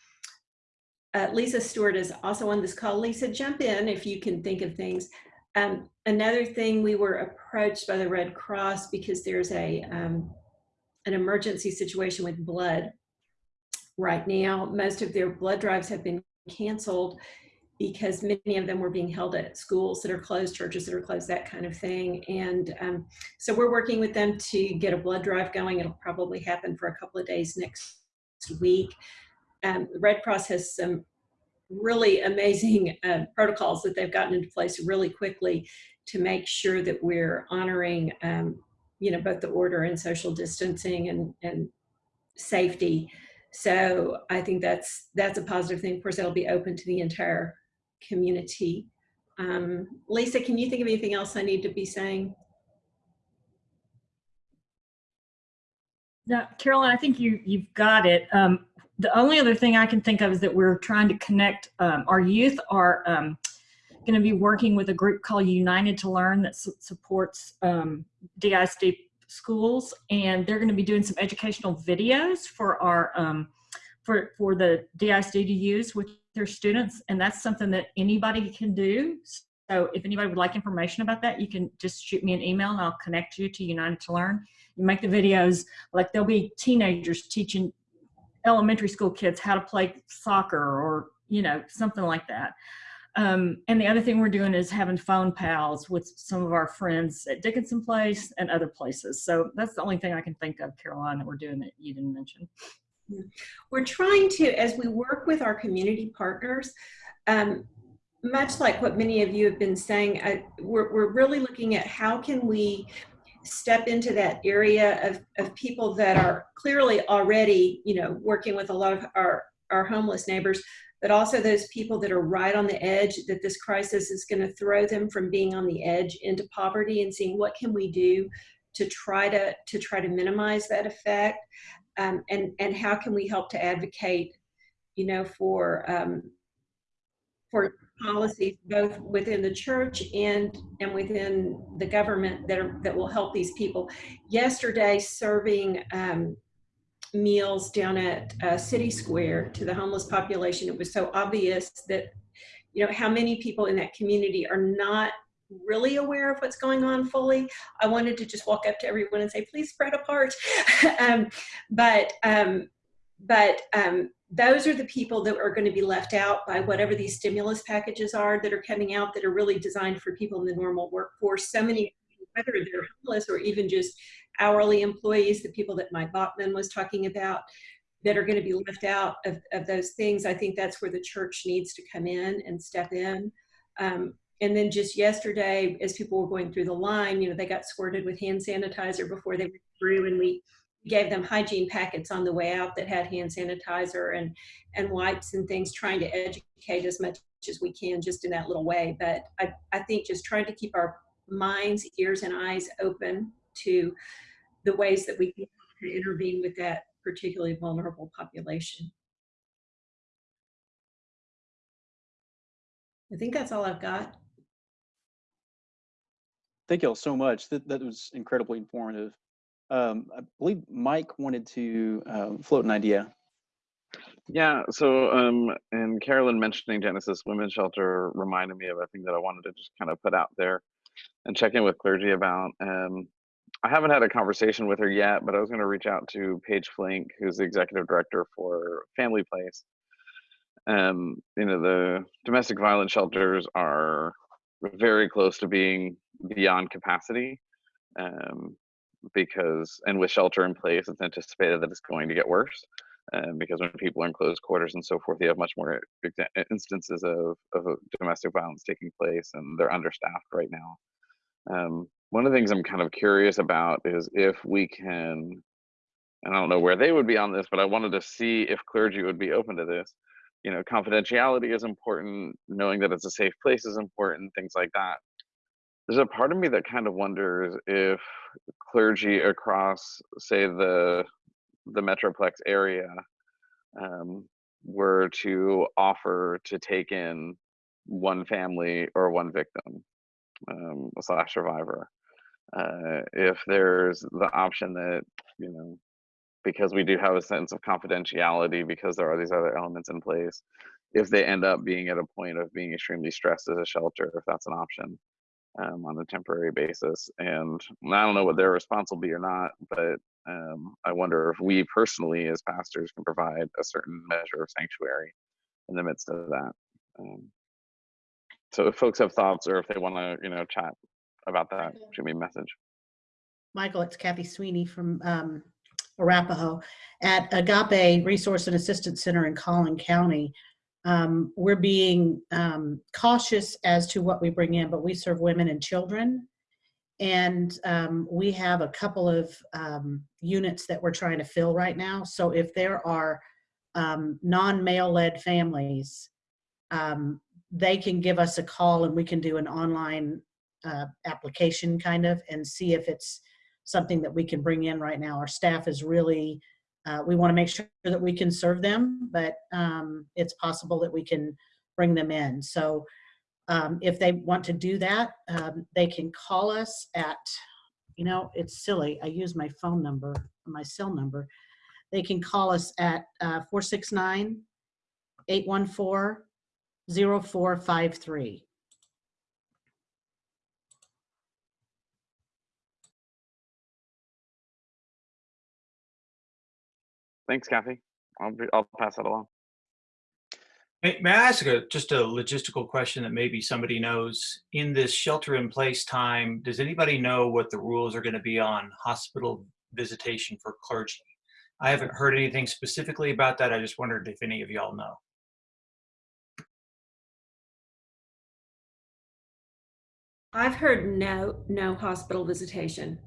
uh, Lisa Stewart is also on this call. Lisa, jump in if you can think of things. Um, another thing, we were approached by the Red Cross because there's a um, an emergency situation with blood right now. Most of their blood drives have been canceled because many of them were being held at schools that are closed, churches that are closed, that kind of thing. And um, so we're working with them to get a blood drive going. It'll probably happen for a couple of days next week. Um, Red Cross has some really amazing uh, protocols that they've gotten into place really quickly to make sure that we're honoring um, you know, both the order and social distancing and, and safety. So I think that's that's a positive thing. Of course, it'll be open to the entire community. Um, Lisa, can you think of anything else I need to be saying? No, Carolyn, I think you you've got it. Um, the only other thing I can think of is that we're trying to connect um, our youth um, going to be working with a group called United to Learn that su supports um, DISD schools, and they're going to be doing some educational videos for our um, for for the DISD to use with their students, and that's something that anybody can do. So if anybody would like information about that, you can just shoot me an email and I'll connect you to United to Learn. You make the videos like there'll be teenagers teaching elementary school kids how to play soccer or you know something like that. Um, and the other thing we're doing is having phone pals with some of our friends at Dickinson Place and other places. So that's the only thing I can think of, Caroline, that we're doing that you didn't mention. We're trying to, as we work with our community partners, um, much like what many of you have been saying, I, we're, we're really looking at how can we step into that area of, of people that are clearly already, you know, working with a lot of our, our homeless neighbors, but also those people that are right on the edge that this crisis is going to throw them from being on the edge into poverty and seeing what can we do to try to to try to minimize that effect um, and and how can we help to advocate you know for um, for policies both within the church and and within the government that are that will help these people. Yesterday serving um, meals down at uh, CitySquare to the homeless population, it was so obvious that, you know, how many people in that community are not really aware of what's going on fully. I wanted to just walk up to everyone and say, please spread apart. <laughs> um, but um, but um, those are the people that are going to be left out by whatever these stimulus packages are that are coming out that are really designed for people in the normal workforce. So many, whether they're homeless or even just hourly employees, the people that Mike Bachman was talking about, that are going to be left out of, of those things. I think that's where the church needs to come in and step in. Um, and then just yesterday, as people were going through the line, you know, they got squirted with hand sanitizer before they went through, and we gave them hygiene packets on the way out that had hand sanitizer and and wipes and things, trying to educate as much as we can just in that little way. But I, I think just trying to keep our minds, ears, and eyes open to the ways that we can intervene with that particularly vulnerable population. I think that's all I've got. thank y'all so much. That that was incredibly informative. Um, I believe Mike wanted to um, float an idea. Yeah, so um, and Carolyn mentioning Genesis Women's Shelter reminded me of a thing that I wanted to just kind of put out there and check in with clergy about. Um, I haven't had a conversation with her yet, but I was going to reach out to Paige Flink, who's the executive director for Family Place. Um, you know, the domestic violence shelters are very close to being beyond capacity um, because, and with shelter in place, it's anticipated that it's going to get worse. Um, because when people are in closed quarters and so forth, you have much more instances of, of domestic violence taking place, and they're understaffed right now. Um, one of the things I'm kind of curious about is if we can, and I don't know where they would be on this, but I wanted to see if clergy would be open to this. You know, confidentiality is important, knowing that it's a safe place is important, things like that. There's a part of me that kind of wonders if clergy across, say, the the Metroplex area um, were to offer to take in one family or one victim um, slash survivor. Uh, if there's the option that, you know, because we do have a sense of confidentiality because there are these other elements in place, if they end up being at a point of being extremely stressed as a shelter, if that's an option um, on a temporary basis. And I don't know what their response will be or not, but um, I wonder if we personally, as pastors, can provide a certain measure of sanctuary in the midst of that. Um, so if folks have thoughts or if they want to, you know, chat about that, shoot me a message. Michael, it's Kathy Sweeney from um, Arapaho. At Agape Resource and Assistance Center in Collin County, um, we're being um, cautious as to what we bring in, but we serve women and children. And um, we have a couple of um, units that we're trying to fill right now. So if there are um, non-male led families, um, they can give us a call and we can do an online uh, application kind of and see if it's something that we can bring in right now. Our staff is really, uh, we want to make sure that we can serve them, but um, it's possible that we can bring them in. So um, if they want to do that, um, they can call us at, you know, it's silly. I use my phone number, my cell number. They can call us at uh, 469 814 0453. Thanks, Kathy. I'll, be, I'll pass that along. May, may I ask a, just a logistical question that maybe somebody knows? In this shelter in place time, does anybody know what the rules are going to be on hospital visitation for clergy? I haven't heard anything specifically about that. I just wondered if any of y'all know. I've heard no, no hospital visitation.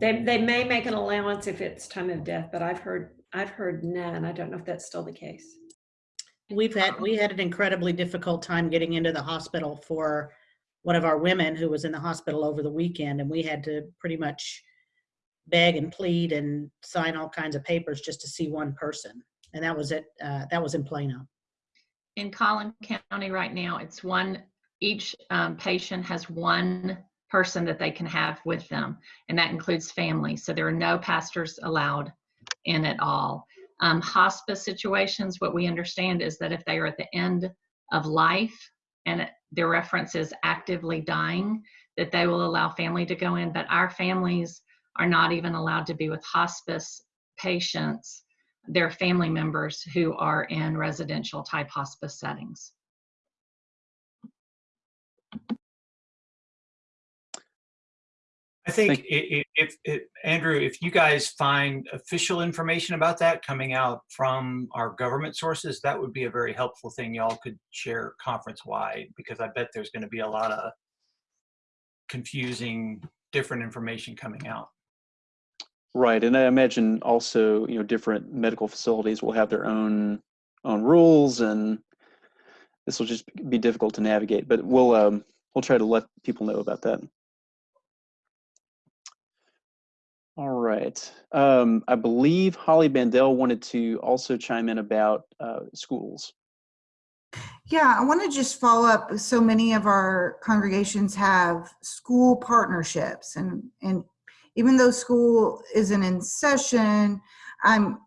They, they may make an allowance if it's time of death, but I've heard, I've heard none. I don't know if that's still the case. We've had, we had an incredibly difficult time getting into the hospital for one of our women who was in the hospital over the weekend and we had to pretty much beg and plead and sign all kinds of papers just to see one person. And that was it, uh, that was in Plano. in Collin County right now, it's one, each um, patient has one person that they can have with them, and that includes family. So there are no pastors allowed in at all. Um, hospice situations, what we understand is that if they are at the end of life and it- their reference is actively dying, that they will allow family to go in, but our families are not even allowed to be with hospice patients their family members who are in residential type hospice settings. I think Thank- i- i- if, Andrew, if you guys find official information about that coming out from our government sources, that would be a very helpful thing y'all could share conference-wide, because I bet there's gonna be a lot of confusing, different information coming out. Right, and I imagine also, you know, different medical facilities will have their own own rules, and this will just be difficult to navigate. But we'll um, we'll try to let people know about that. All right, um, I believe Holly Bandel wanted to also chime in about uh, schools. Yeah, I want to just follow up. So many of our congregations have school partnerships, and and even though school isn't in session, I'm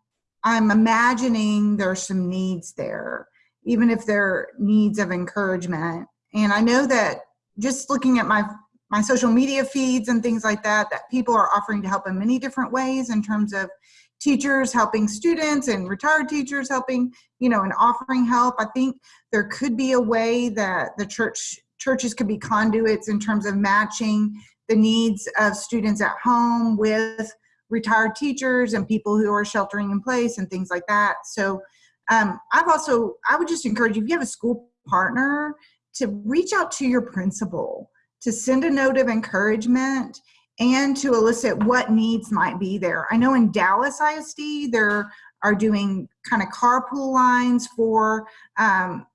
I'm imagining there's some needs there, even if they're needs of encouragement. And I know that just looking at my my social media feeds and things like that, that people are offering to help in many different ways in terms of teachers helping students and retired teachers helping, you know, and offering help. I think there could be a way that the church churches could be conduits in terms of matching the needs of students at home with retired teachers and people who are sheltering in place and things like that. So um, I've also, I would just encourage you, if you have a school partner, to reach out to your principal, to send a note of encouragement and to elicit what needs might be there. I know in Dallas ISD, there are doing kind of carpool lines for um,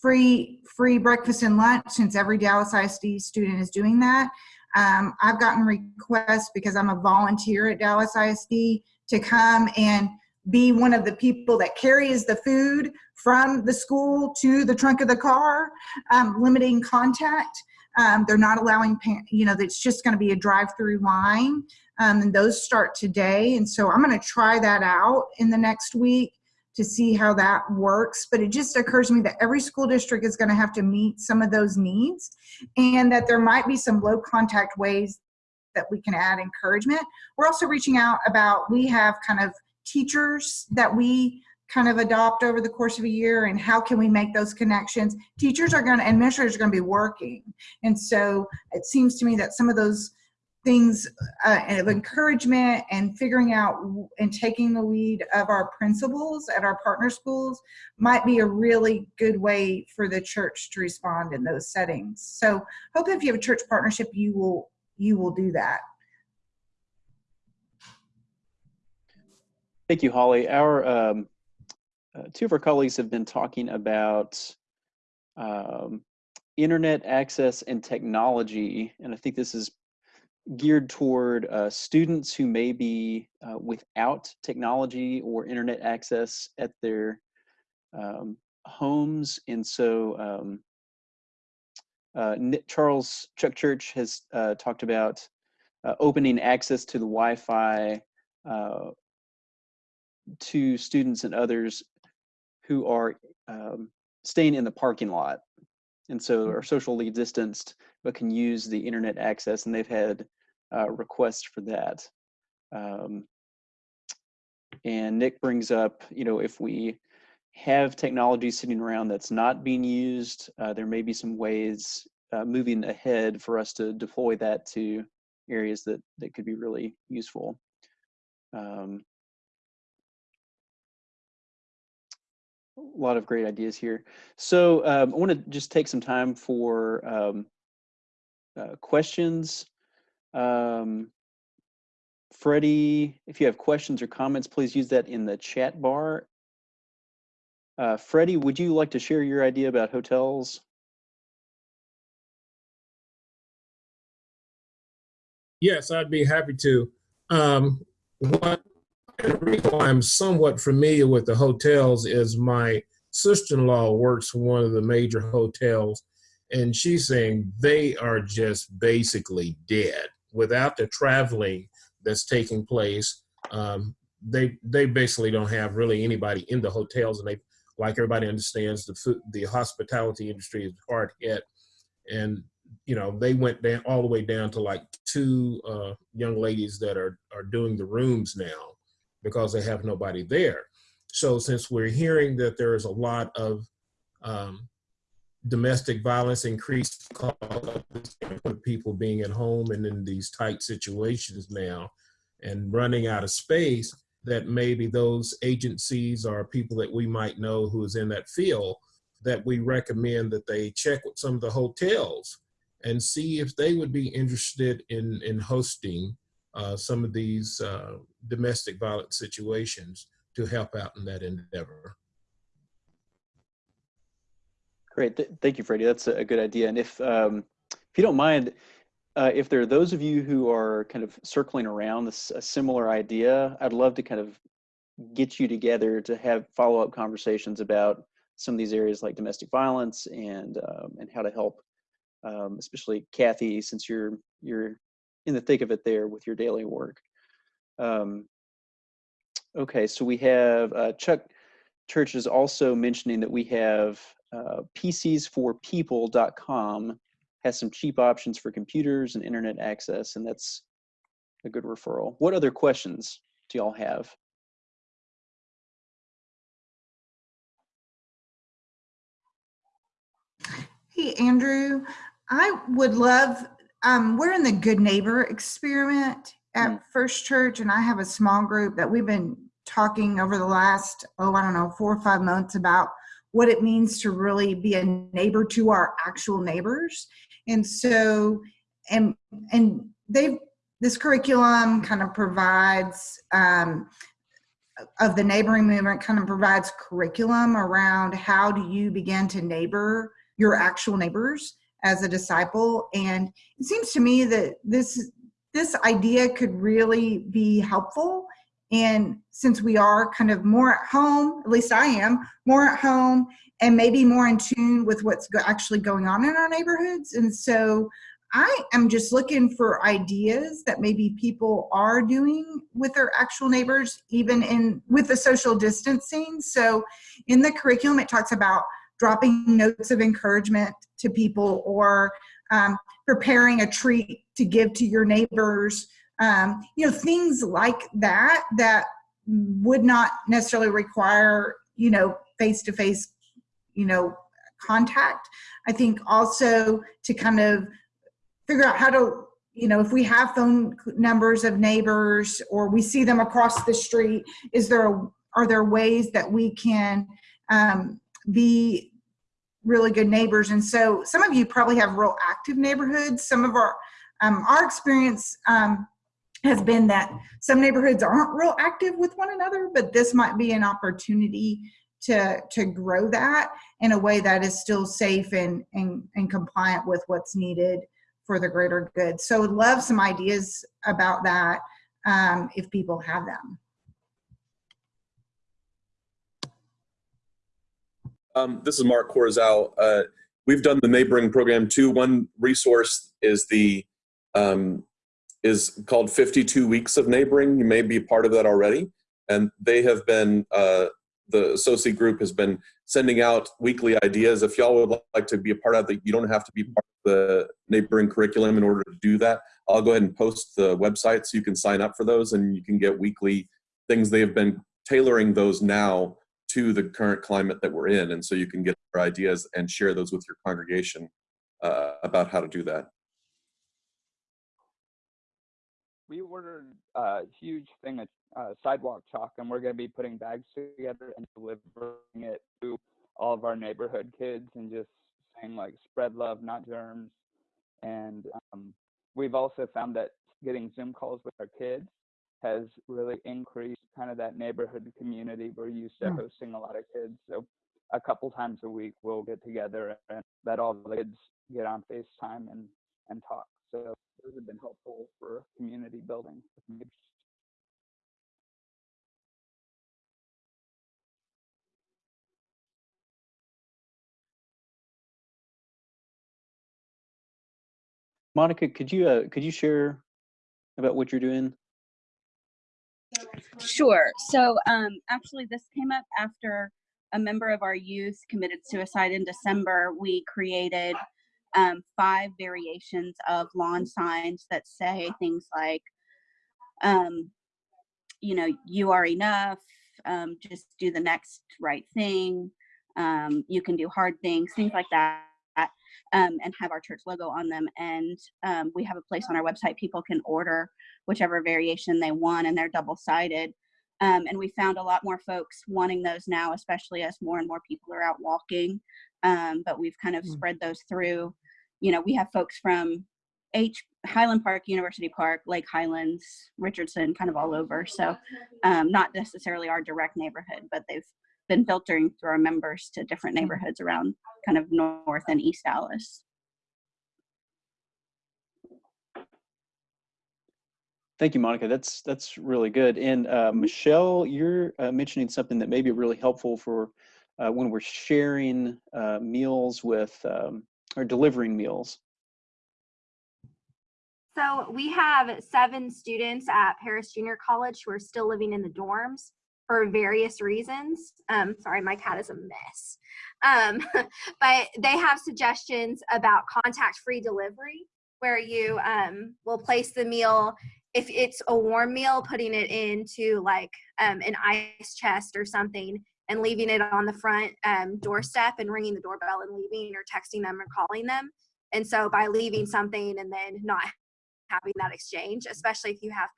free free breakfast and lunch since every Dallas ISD student is doing that. Um, I've gotten requests because I'm a volunteer at Dallas ISD to come and be one of the people that carries the food from the school to the trunk of the car, um, limiting contact. Um, they're not allowing, you know, it's just going to be a drive-through line. Um, and those start today. And so I'm going to try that out in the next week to see how that works. But it just occurs to me that every school district is going to have to meet some of those needs and that there might be some low contact ways that we can add encouragement. We're also reaching out about, we have kind of teachers that we kind of adopt over the course of a year and how can we make those connections? Teachers are going to administrators are going to be working. And so it seems to me that some of those things uh, of encouragement and figuring out and taking the lead of our principals at our partner schools might be a really good way for the church to respond in those settings. So hope if you have a church partnership you will you will do that. Thank you, Holly. Our um, uh, two of our colleagues have been talking about um, internet access and technology, and I think this is geared toward uh, students who may be uh, without technology or internet access at their um, homes. And so um, uh, Charles Chuck Church has uh, talked about uh, opening access to the Wi-Fi uh, to students and others who are um, staying in the parking lot and so are socially distanced but can use the internet access and they've had uh, requests for that. Um, and nick brings up you know if we have technology sitting around that's not being used uh, there may be some ways uh, moving ahead for us to deploy that to areas that that could be really useful. Um, a lot of great ideas here. So um, I want to just take some time for um, uh, questions. Um, Freddie, if you have questions or comments, please use that in the chat bar. Uh, Freddie, would you like to share your idea about hotels? Yes, I'd be happy to. Um, what the reason why I'm somewhat familiar with the hotels is my sister-in-law works for one of the major hotels, and she's saying they are just basically dead without the traveling that's taking place. Um, they they basically don't have really anybody in the hotels, and they like everybody understands the food, the hospitality industry is hard hit, and you know they went down all the way down to like two uh, young ladies that are are doing the rooms now because they have nobody there. So since we're hearing that there is a lot of um, domestic violence, increased of people being at home and in these tight situations now and running out of space, that maybe those agencies or people that we might know who is in that field, that we recommend that they check with some of the hotels and see if they would be interested in, in hosting uh, some of these uh, domestic violence situations to help out in that endeavor. Great, Th thank you, Freddie. That's a good idea. And if um, if you don't mind, uh, if there are those of you who are kind of circling around this a similar idea, I'd love to kind of get you together to have follow-up conversations about some of these areas like domestic violence and um, and how to help, um, especially Kathy, since you're you're in the thick of it there with your daily work. Um, okay, so we have uh, Chuck Church is also mentioning that we have uh, PCsforPeople.com has some cheap options for computers and internet access, and that's a good referral. What other questions do y'all have? Hey, Andrew, I would love, um, we're in the Good Neighbor experiment at First Church, and I have a small group that we've been talking over the last, oh, I don't know, four or five months about what it means to really be a neighbor to our actual neighbors. And so, and, and they've, this curriculum kind of provides, um, of the neighboring movement kind of provides curriculum around how do you begin to neighbor your actual neighbors as a disciple. And it seems to me that this, this idea could really be helpful and since we are kind of more at home, at least I am, more at home and maybe more in tune with what's actually going on in our neighborhoods. And so I am just looking for ideas that maybe people are doing with their actual neighbors, even in with the social distancing. So in the curriculum, it talks about dropping notes of encouragement to people or um, preparing a treat to give to your neighbors um, you know, things like that that would not necessarily require, you know, face-to-face, you know, contact. I think also to kind of figure out how to, you know, if we have phone numbers of neighbors or we see them across the street, is there, are there ways that we can um, be really good neighbors? And so some of you probably have real active neighborhoods. Some of our, um, our experience um, has been that some neighborhoods aren't real active with one another, but this might be an opportunity to, to grow that in a way that is still safe and, and, and compliant with what's needed for the greater good. So love some ideas about that um, if people have them. Um, this is Mark Corzal. Uh, we've done the neighboring program too. One resource is the um, is called 52 Weeks of Neighboring. You may be part of that already. And they have been, uh, the associate group has been sending out weekly ideas. If y'all would like to be a part of that, you don't have to be part of the neighboring curriculum in order to do that. I'll go ahead and post the website so you can sign up for those and you can get weekly things. They have been tailoring those now to the current climate that we're in. And so you can get ideas and share those with your congregation uh, about how to do that we ordered a huge thing of uh, sidewalk chalk, and we're going to be putting bags together and delivering it to all of our neighborhood kids and just saying like spread love, not germs. And um, we've also found that getting Zoom calls with our kids has really increased kind of that neighborhood community. We're used to Hmm. hosting a lot of kids, so a couple times a week we'll get together and let all the kids get on FaceTime and and talk. So those have been helpful for community building. Monica, could you uh, could you share about what you're doing? Sure. So um, actually, this came up after a member of our youth committed suicide in December. We created um, five variations of lawn signs that say things like, um, you know, you are enough, um, just do the next right thing, um, you can do hard things, things like that. Um, and have our church logo on them. And um, we have a place on our website people can order whichever variation they want, and they're double sided. Um, and we found a lot more folks wanting those now, especially as more and more people are out walking. Um, but we've kind of Mm. spread those through. You know, we have folks from H Highland Park, University Park, Lake Highlands, Richardson, kind of all over. So um, not necessarily our direct neighborhood, but they've been filtering through our members to different neighborhoods around kind of North and East Dallas. Thank you, Monica. That's that's really good. And uh, Michelle, you're uh, mentioning something that may be really helpful for uh, when we're sharing uh, meals with um, or delivering meals? So we have seven students at Paris Junior College who are still living in the dorms for various reasons. Um, sorry, my cat is a mess. Um, <laughs> but they have suggestions about contact-free delivery where you um, will place the meal if it's a warm meal, putting it into like um, an ice chest or something and leaving it on the front um, doorstep and ringing the doorbell and leaving or texting them or calling them. And so by leaving something and then not having that exchange, especially if you have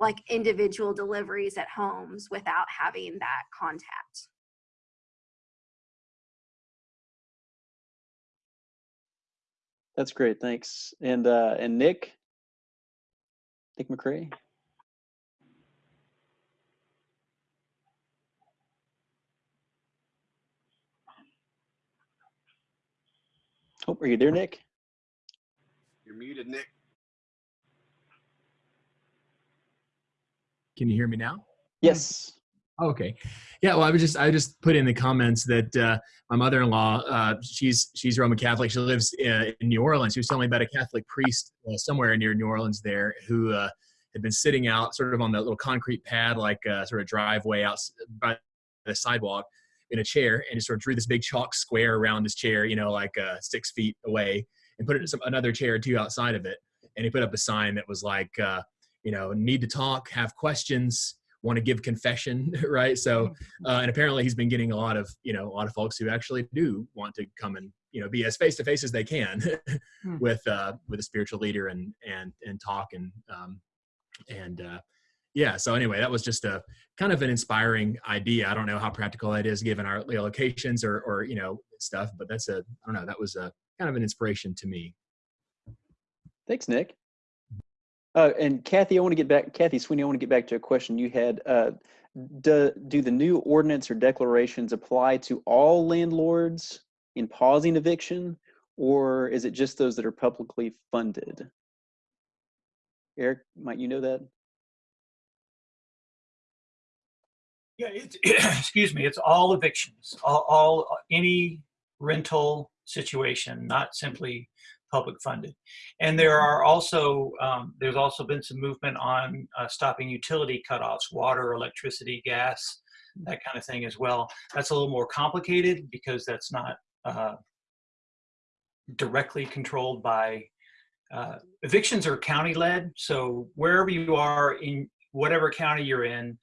like individual deliveries at homes without having that contact. That's great, thanks. And uh, and Nick, Nick McCray. Oh, are you there, Nick? You're muted, Nick. Can you hear me now? Yes. Okay. Yeah. Well, I was just I just put in the comments that uh, my mother-in-law uh, she's she's Roman Catholic. She lives uh, in New Orleans. She was telling me about a Catholic priest uh, somewhere near New Orleans there who uh, had been sitting out sort of on that little concrete pad, like uh, sort of driveway out by the sidewalk in a chair, and just sort of drew this big chalk square around his chair, you know, like six feet away, and put it in some, another chair or two outside of it. And he put up a sign that was like, you know, need to talk, have questions want to give confession, <laughs> right? So, Mm-hmm. uh, and apparently he's been getting a lot of, you know, a lot of folks who actually do want to come and, you know, be as face to face as they can <laughs> Hmm. with, uh, with a spiritual leader and, and, and talk and, um, and, uh, yeah. So anyway, that was just a kind of an inspiring idea. I don't know how practical that is given our locations or, or, you know, stuff, but that's a, I don't know, that was a kind of an inspiration to me. Thanks, Nick. Uh, and Kathy, I want to get back, Kathy Sweeney, I want to get back to a question you had. Uh, do, do the new ordinance or declarations apply to all landlords in pausing eviction, or is it just those that are publicly funded? Eric, might you know that? Yeah, it's, <clears throat> excuse me, it's all evictions, all, all, any rental situation, not simply public funded. And there are also, um, there's also been some movement on uh, stopping utility cutoffs, water, electricity, gas, that kind of thing as well. That's a little more complicated because that's not uh, directly controlled by, uh, evictions are county led. So wherever you are in whatever county you're in,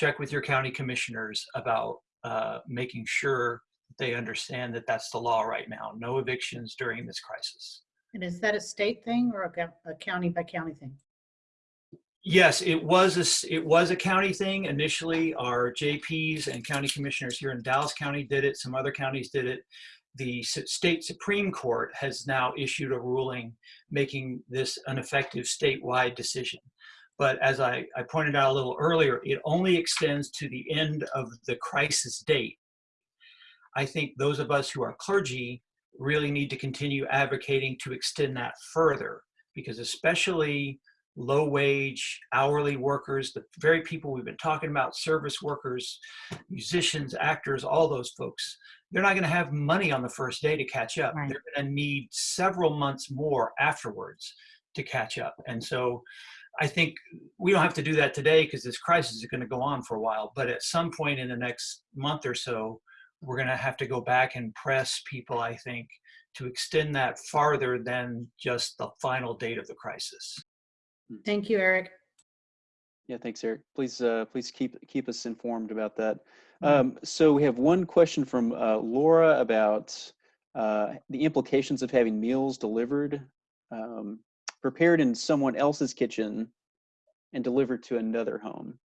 check with your county commissioners about uh, making sure they understand that that's the law right now. No evictions during this crisis. And is that a state thing or a, a county by county thing? Yes, it was a, it was a county thing. Initially, our JPs and county commissioners here in Dallas County did it. Some other counties did it. The state Supreme Court has now issued a ruling making this an effective statewide decision. But as I, I pointed out a little earlier, it only extends to the end of the crisis date. I think those of us who are clergy really need to continue advocating to extend that further because especially low wage hourly workers the very people we've been talking about service workers musicians actors all those folks they're not going to have money on the first day to catch up. They're going to need several months more afterwards to catch up. And so i think we don't have to do that today because this crisis is going to go on for a while but at some point in the next month or so we're going to have to go back and press people, I think, to extend that farther than just the final date of the crisis. Thank you, Eric. Yeah, thanks, Eric. Please, uh, please keep keep us informed about that. Um, so we have one question from uh, Laura about uh, the implications of having meals delivered, um, prepared in someone else's kitchen, and delivered to another home.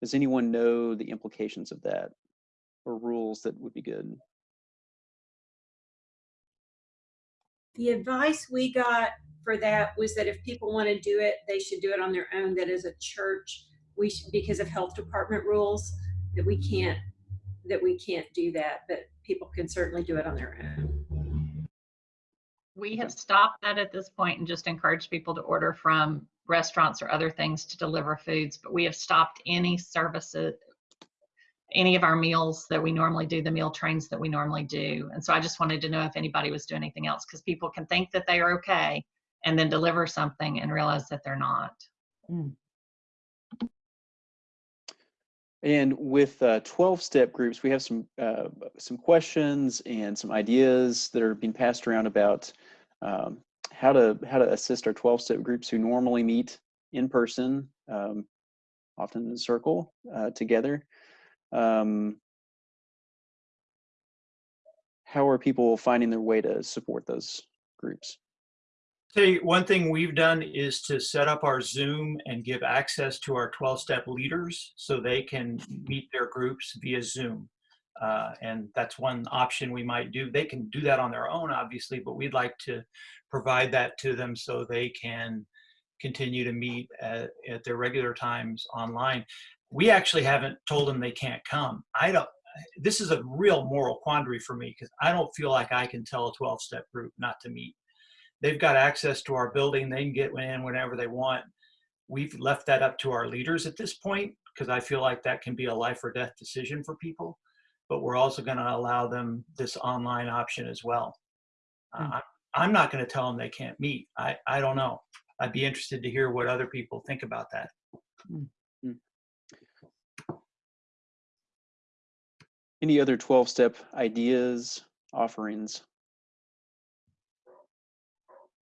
Does anyone know the implications of that, or rules that would be good? The advice we got for that was that if people want to do it, they should do it on their own. That as a church, we should, because of health department rules, that we can't, that we can't do that, but people can certainly do it on their own. We have stopped that at this point and just encouraged people to order from restaurants or other things to deliver foods, but we have stopped any services, any of our meals that we normally do, the meal trains that we normally do. And so I just wanted to know if anybody was doing anything else because people can think that they are okay and then deliver something and realize that they're not. And with uh, 12-step groups, we have some uh, some questions and some ideas that are being passed around about um, how to how to assist our 12-step groups who normally meet in person, um, often in a circle uh, together. Um, how are people finding their way to support those groups? Say one thing we've done is to set up our Zoom and give access to our 12-step leaders so they can meet their groups via Zoom. Uh, and that's one option we might do. They can do that on their own, obviously, but we'd like to provide that to them so they can continue to meet at, at their regular times online. We actually haven't told them they can't come. I don't, this is a real moral quandary for me because I don't feel like I can tell a 12-step group not to meet they've got access to our building. They can get in whenever they want. We've left that up to our leaders at this point because I feel like that can be a life or death decision for people. But we're also going to allow them this online option as well. Uh, I'm not going to tell them they can't meet. I, I don't know. I'd be interested to hear what other people think about that. Any other 12-step ideas, offerings?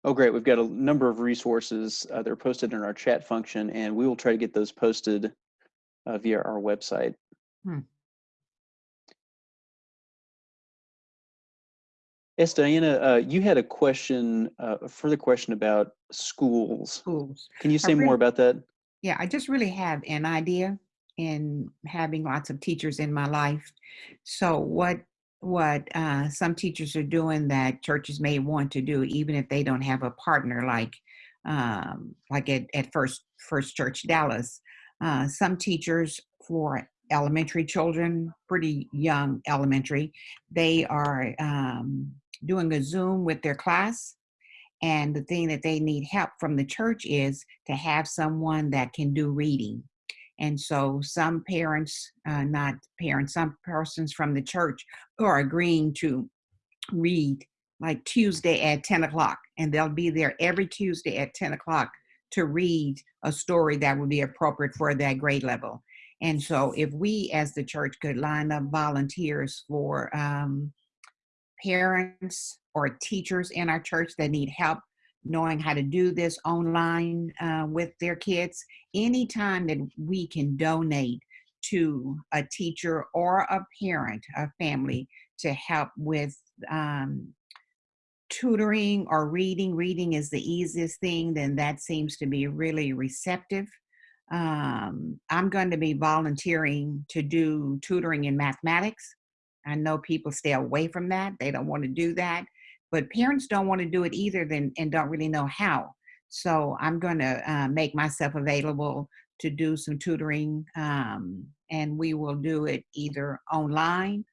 Oh, great. We've got a number of resources. Uh, they're posted in our chat function, and we will try to get those posted uh, via our website. Hmm. Yes, Diana, uh, you had a question, uh, a further question about schools. Schools. Can you say more about that? Yeah, I just really have an idea in having lots of teachers in my life. So what what uh, some teachers are doing that churches may want to do, even if they don't have a partner, like um, like at, at First First Church Dallas. Uh, some teachers for elementary children, pretty young elementary, they are um, doing a Zoom with their class. And the thing that they need help from the church is to have someone that can do reading. And so some parents, uh, not parents, some persons from the church are agreeing to read like Tuesday at 10 o'clock. And they'll be there every Tuesday at 10 o'clock to read a story that would be appropriate for that grade level. And so if we as the church could line up volunteers for um, parents or teachers in our church that need help knowing how to do this online uh, with their kids, anytime that we can donate to a teacher or a parent, a family, to help with um, tutoring or reading, reading is the easiest thing, then that seems to be really receptive. Um, I'm going to be volunteering to do tutoring in mathematics. I know people stay away from that. They don't want to do that. But parents don't want to do it either then, and don't really know how. So I'm going to uh, make myself available to do some tutoring, um, and we will do it either online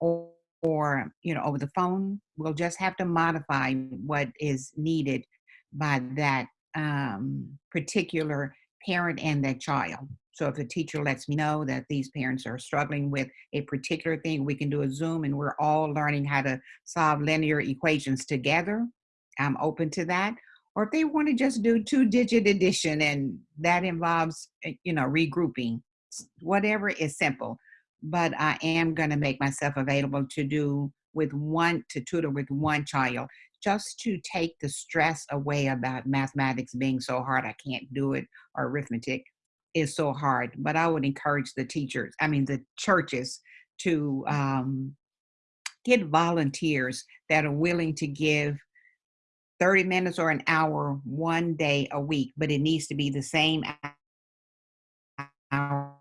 or, or you know over the phone. We'll just have to modify what is needed by that um, particular parent and that child. So if the teacher lets me know that these parents are struggling with a particular thing, we can do a Zoom and we're all learning how to solve linear equations together. I'm open to that. Or if they want to just do two digit addition and that involves, eh, you know, regrouping, whatever is simple. But I am going to make myself available to do with one, to tutor with one child, just to take the stress away about mathematics being so hard I can't do it or arithmetic is so hard. But I would encourage the teachers, I mean, the churches to um, get volunteers that are willing to give 30 minutes or an hour one day a week, but it needs to be the same hour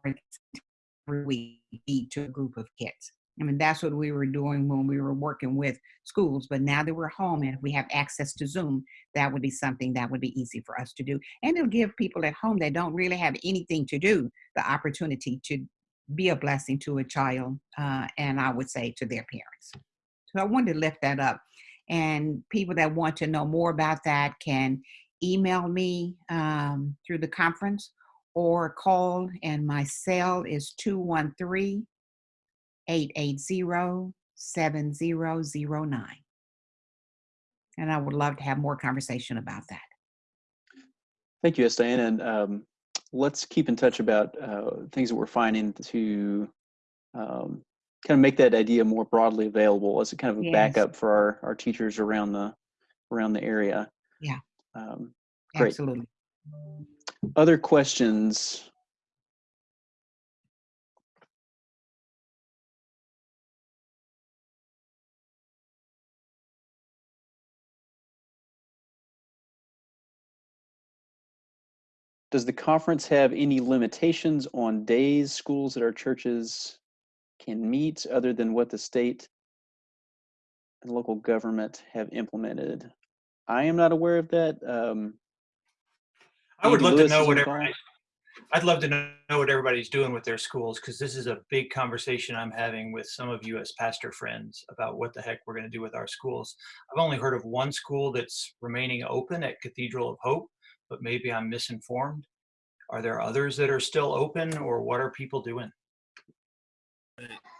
every week to a group of kids. I mean, that's what we were doing when we were working with schools. But now that we're home and we have access to Zoom, that would be something that would be easy for us to do. And it'll give people at home that don't really have anything to do the opportunity to be a blessing to a child, uh, and I would say to their parents. So I wanted to lift that up. And people that want to know more about that can email me um, through the conference or call, and my cell is 213 880-7009. And I would love to have more conversation about that. Thank you, Diane. And um, let's keep in touch about uh, things that we're finding to um, kind of make that idea more broadly available as a kind of a Yes. backup for our, our teachers around the around the area. Yeah. Um, great. Absolutely. Other questions? Does the conference have any limitations on days schools at our churches can meet other than what the state and local government have implemented? I am not aware of that. Um, I would Andy love Lewis to know what everybody, I'd love to know know what everybody's doing with their schools because this is a big conversation I'm having with some of you as pastor friends about what the heck we're going to do with our schools. I've only heard of one school that's remaining open at Cathedral of Hope, but maybe I'm misinformed. Are there others that are still open or what are people doing?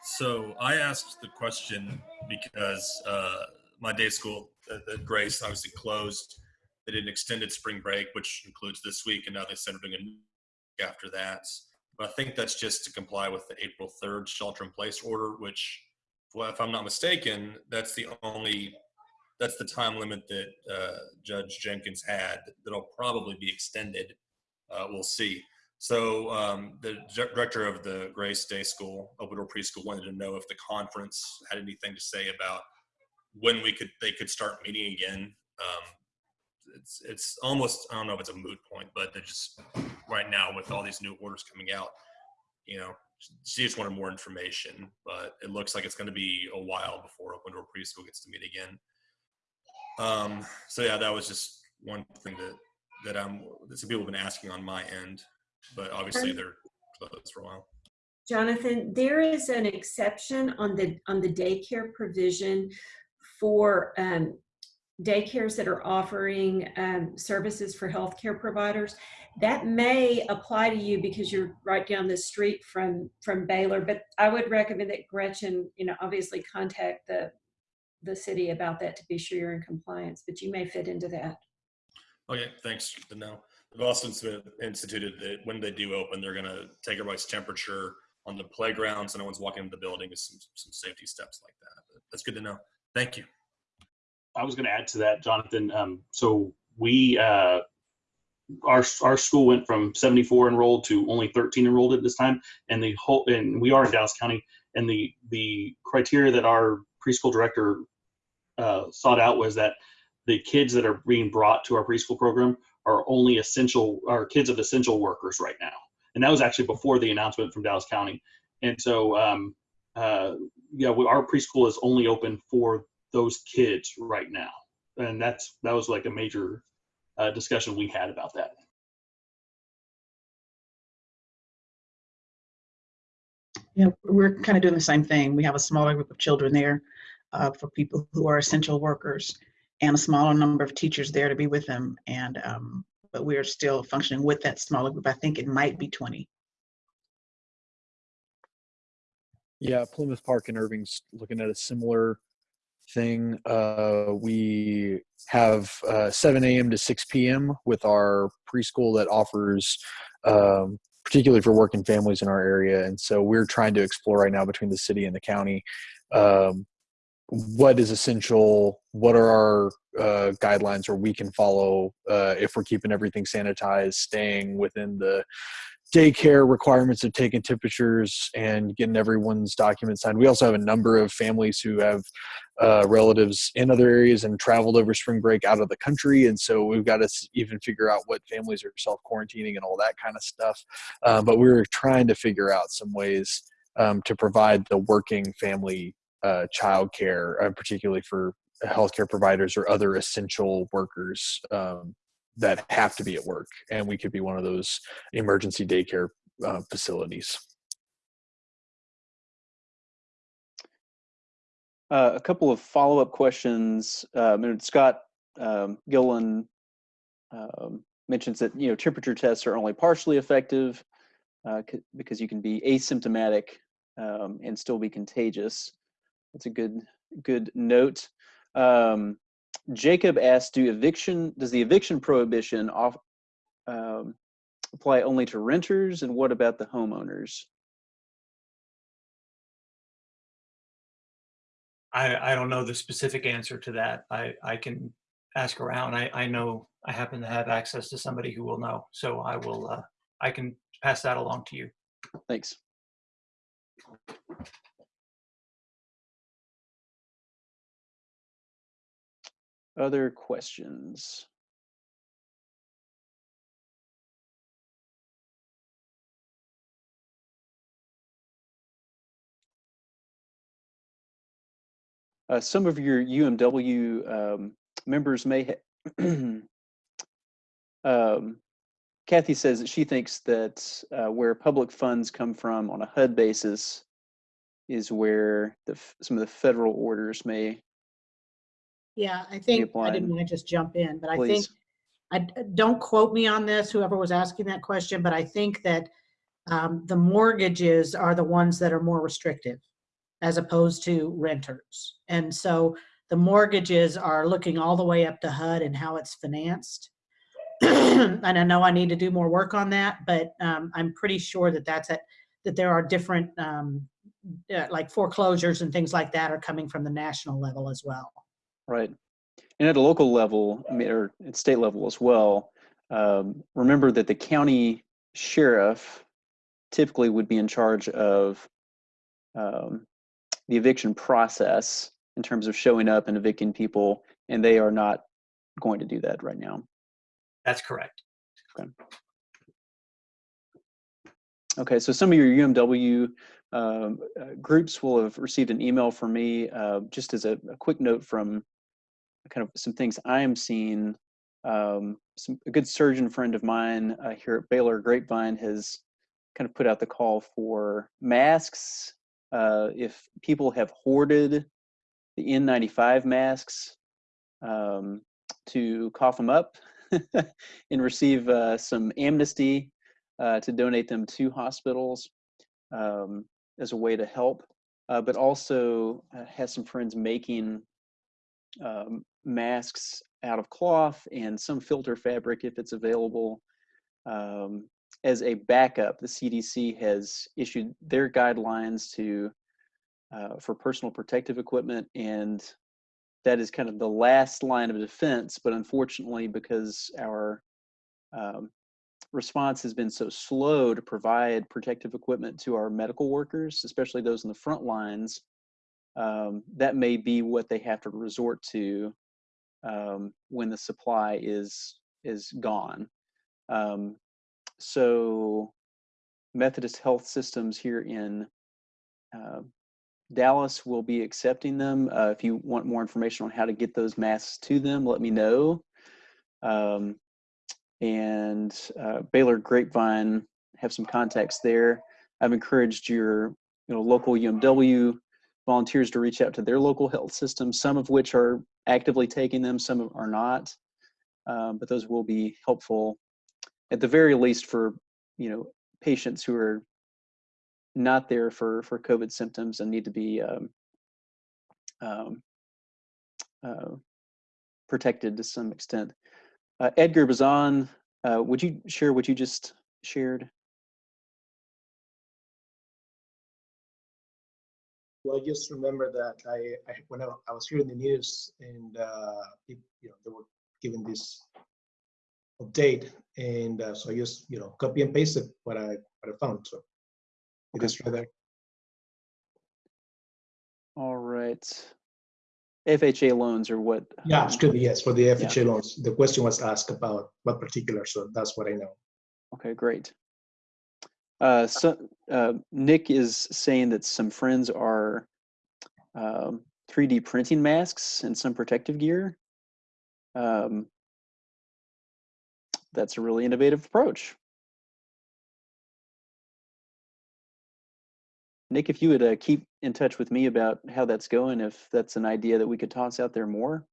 So I asked the question because uh, my day school at at Grace obviously closed. They did an extended spring break, which includes this week, and now they said they're doing week after that. But I think that's just to comply with the April 3rd shelter in place order, which, well, if I'm not mistaken, that's the only, that's the time limit that uh, Judge Jenkins had that'll probably be extended. Uh, we'll see. So um, the director of the Grace Day School, Open Door Preschool, wanted to know if the conference had anything to say about when we could they could start meeting again. Um, it's it's almost I don't know if it's a moot point, but they're just right now with all these new orders coming out, you know, she just wanted more information. But it looks like it's going to be a while before Open Door Preschool gets to meet again. Um, so yeah, that was just one thing that that I'm that some people have been asking on my end, but obviously Um, they're closed for a while. Jonathan, there is an exception on the, on the daycare provision for um, daycares that are offering um, services for healthcare providers. That may apply to you because you're right down the street from, from Baylor, but I would recommend that Gretchen, you know, obviously contact the, the city about that to be sure you're in compliance, but you may fit into that. Okay, thanks to know. They've also instituted that when they do open, they're gonna take everybody's temperature on the playground, so no one's walking into the building, is some, some safety steps like that. But That's good to know. Thank you. I was going to add to that, Jonathan. Um, so we, uh, our our school went from 74 enrolled to only 13 enrolled at this time, and the whole and we are in Dallas County, and the the criteria that our preschool director uh, sought out was that the kids that are being brought to our preschool program are only essential are kids of essential workers right now, and that was actually before the announcement from Dallas County, and so um, uh, yeah, we, our preschool is only open for those kids right now. And that's that was like a major uh, discussion we had about that Yeah, we're kind of doing the same thing. We have a smaller group of children there uh, for people who are essential workers and a smaller number of teachers there to be with them. And, um, but we're still functioning with that smaller group. I think it might be 20. Yeah, Plymouth Park and Irving's looking at a similar thing. Uh, we have uh, 7 a.m. to 6 p.m. with our preschool that offers, um, particularly for working families in our area. And so we're trying to explore right now between the city and the county um, what is essential, what are our uh, guidelines where we can follow uh, if we're keeping everything sanitized, staying within the daycare requirements of taking temperatures and getting everyone's documents signed. We also have a number of families who have uh, relatives in other areas and traveled over spring break out of the country. And so we've got to even figure out what families are self quarantining and all that kind of stuff. Uh, but we're trying to figure out some ways um, to provide the working family uh, child care, uh, particularly for healthcare providers or other essential workers um, that have to be at work. And we could be one of those emergency daycare uh, facilities. Uh, a couple of follow-up questions. Um, Scott um, Gillen um, mentions that you know temperature tests are only partially effective uh, because you can be asymptomatic um, and still be contagious. That's a good good note. Um, Jacob asked, "Do eviction does the eviction prohibition off um, apply only to renters, and what about the homeowners?" I, I don't know the specific answer to that. I, I can ask around. I, I know I happen to have access to somebody who will know. So I will, uh, I can pass that along to you. Thanks. Other questions? Uh, some of your UMW um, members may have, <clears throat> um, Kathy says that she thinks that uh, where public funds come from on a HUD basis is where the, some of the federal orders may, Yeah, I think, I didn't want to just jump in, but I think, please. I, don't quote me on this, whoever was asking that question, but I think that um, the mortgages are the ones that are more restrictive as opposed to renters. And so the mortgages are looking all the way up to HUD and how it's financed. <clears throat> and I know I need to do more work on that, but um, I'm pretty sure that that's it, that there are different, um, uh, like foreclosures and things like that are coming from the national level as well. Right. And at a local level, I mean, or at state level as well, um, remember that the county sheriff typically would be in charge of um, the eviction process in terms of showing up and evicting people, and they are not going to do that right now. That's correct. Okay. Okay, so some of your UMW um, uh, groups will have received an email from me, uh, just as a, a quick note from kind of some things I am seeing. Um, some, a good surgeon friend of mine uh, here at Baylor Grapevine has kind of put out the call for masks. Uh, if people have hoarded the N95 masks, um, to cough them up <laughs> and receive uh, some amnesty uh, to donate them to hospitals um, as a way to help, uh, but also uh, has some friends making um, masks out of cloth and some filter fabric if it's available. Um, as a backup, the CDC has issued their guidelines to uh, for personal protective equipment, and that is kind of the last line of defense. But unfortunately, because our um, response has been so slow to provide protective equipment to our medical workers, especially those in the front lines, um, that may be what they have to resort to um, when the supply is is gone. Um, so Methodist Health Systems here in uh, Dallas will be accepting them. Uh, if you want more information on how to get those masks to them, let me know. Um, and uh, Baylor Grapevine have some contacts there. I've encouraged your you know local UMW volunteers to reach out to their local health systems, some of which are actively taking them, some are not. Um, but those will be helpful at the very least for you know patients who are not there for for COVID symptoms and need to be um, um, uh, protected to some extent. Uh, Edgar Bazan, uh, would you share what you just shared? Well, I just remember that I, I when I, I was hearing the news and uh, it, you know they were giving this update, and uh, so I just you know copy and pasted what I what I found. So it is right there. All right. FHA loans or what? Yeah, it's good. Yes, for the yeah. FHA loans. The question was asked about what particular, so that's what I know. Okay, great. Uh, so uh, Nick is saying that some friends are um, 3D printing masks and some protective gear. Um, that's a really innovative approach. Nick, if you would uh, keep in touch with me about how that's going, if that's an idea that we could toss out there more.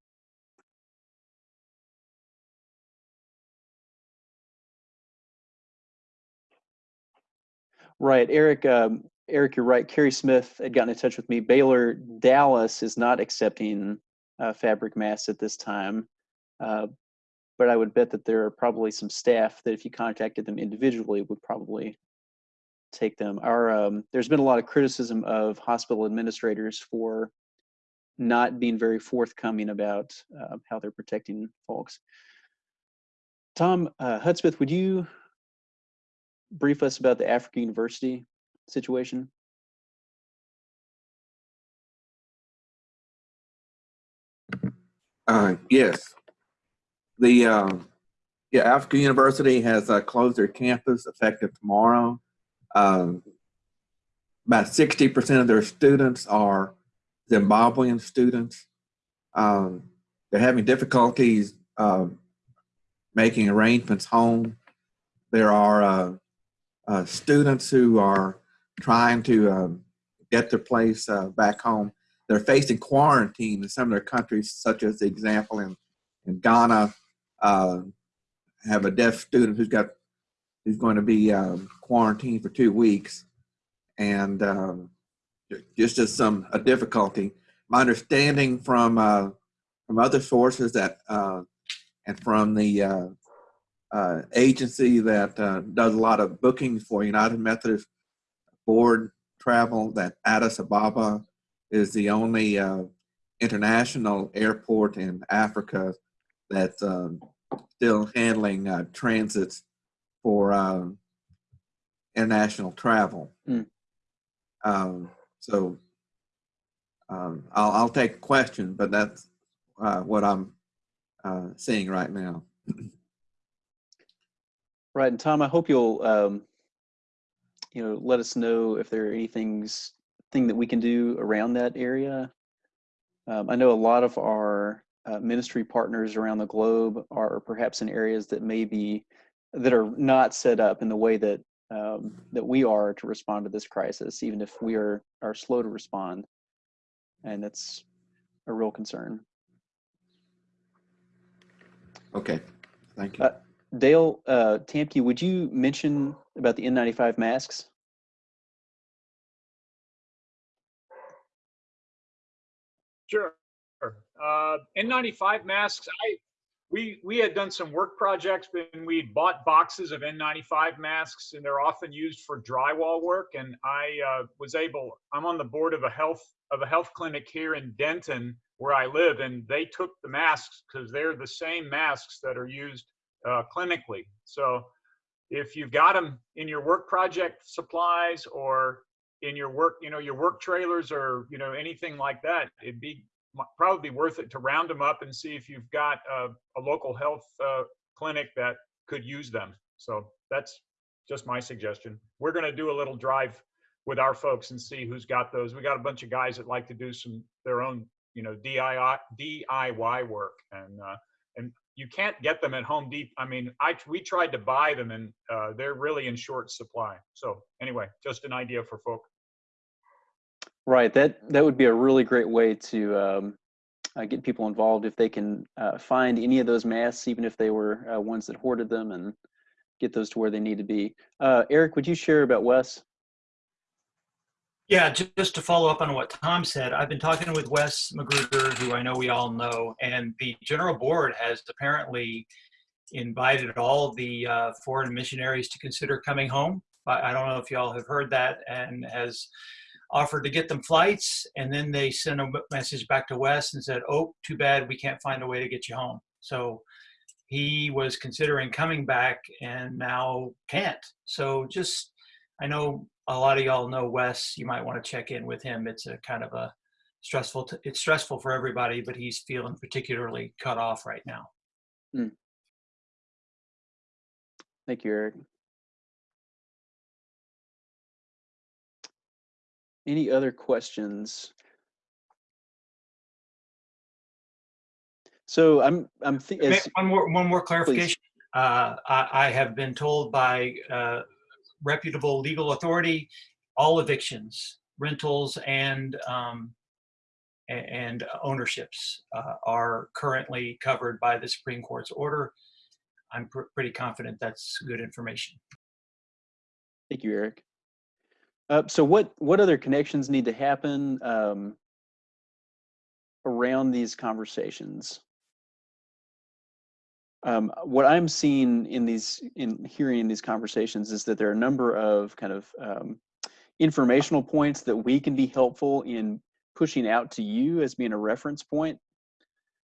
Right, Eric, um, Eric, you're right. Kerry Smith had gotten in touch with me. Baylor Dallas is not accepting uh, fabric masks at this time. Uh, but I would bet that there are probably some staff that if you contacted them individually would probably take them. Our um, there's been a lot of criticism of hospital administrators for not being very forthcoming about uh, how they're protecting folks. Tom uh, Hudspeth, would you brief us about the Africa University situation? Uh, yes. The uh, yeah, Africa University has uh, closed their campus effective tomorrow. Um, about 60% of their students are Zimbabwean students. Um, they're having difficulties uh, making arrangements home. There are uh, uh, students who are trying to um, get their place uh, back home. They're facing quarantine in some of their countries, such as the example in, in Ghana, uh, have a deaf student who's got who's going to be um, quarantined for two weeks, and um, just as some a difficulty. My understanding from uh, from other sources that uh, and from the uh, agency that uh, does a lot of bookings for United Methodist Board travel that Addis Ababa is the only uh, international airport in Africa that's um, still handling uh, transits for um, international travel. Mm. Um, so um, I'll, I'll take a question, but that's uh, what I'm uh, seeing right now. <clears throat> Right, and Tom, I hope you'll, um, you know, let us know if there are any things, thing that we can do around that area. Um, I know a lot of our uh, ministry partners around the globe are perhaps in areas that may be, that are not set up in the way that um, that we are to respond to this crisis, even if we are are slow to respond, and that's a real concern. Okay, thank you. Uh, Dale uh, Tamke, would you mention about the N95 masks? Sure. Uh, N95 masks, I, we, we had done some work projects and we bought boxes of N95 masks and they're often used for drywall work. And I uh, was able, I'm on the board of a health, of a health clinic here in Denton where I live and they took the masks because they're the same masks that are used uh, clinically. So if you've got them in your work project supplies or in your work, you know, your work trailers or, you know, anything like that, it'd be probably worth it to round them up and see if you've got a, a local health uh, clinic that could use them. So that's just my suggestion. We're going to do a little drive with our folks and see who's got those. We got a bunch of guys that like to do some their own, you know, DIY DIY work, and uh, and you can't get them at Home Depot. I mean, I we tried to buy them, and uh, they're really in short supply. So anyway, just an idea for folk. Right. That that would be a really great way to um, uh, get people involved if they can uh, find any of those masks, even if they were uh, ones that hoarded them, and get those to where they need to be. Uh, Eric, would you share about Wes? Yeah, just to follow up on what Tom said, I've been talking with Wes Magruder, who I know we all know, and the general board has apparently invited all the uh, foreign missionaries to consider coming home. I, don't know if y'all have heard that, and has offered to get them flights, and then they sent a message back to Wes and said, "Oh, too bad, we can't find a way to get you home." So he was considering coming back and now can't. So just, I know a lot of y'all know Wes. You might want to check in with him. It's a kind of a stressful. T- it's stressful for everybody, but he's feeling particularly cut off right now. Hmm. Thank you, Eric. Any other questions? So I'm I'm thi- May- as, One more, one more clarification. Uh, I, I have been told by uh, reputable legal authority, all evictions, rentals, and um, and ownerships uh, are currently covered by the Supreme Court's order. I'm pr- pretty confident that's good information. Thank you, Eric. Uh, so what what other connections need to happen um, around these conversations? Um, what I'm seeing in these in hearing in these conversations is that there are a number of kind of um, informational points that we can be helpful in pushing out to you as being a reference point.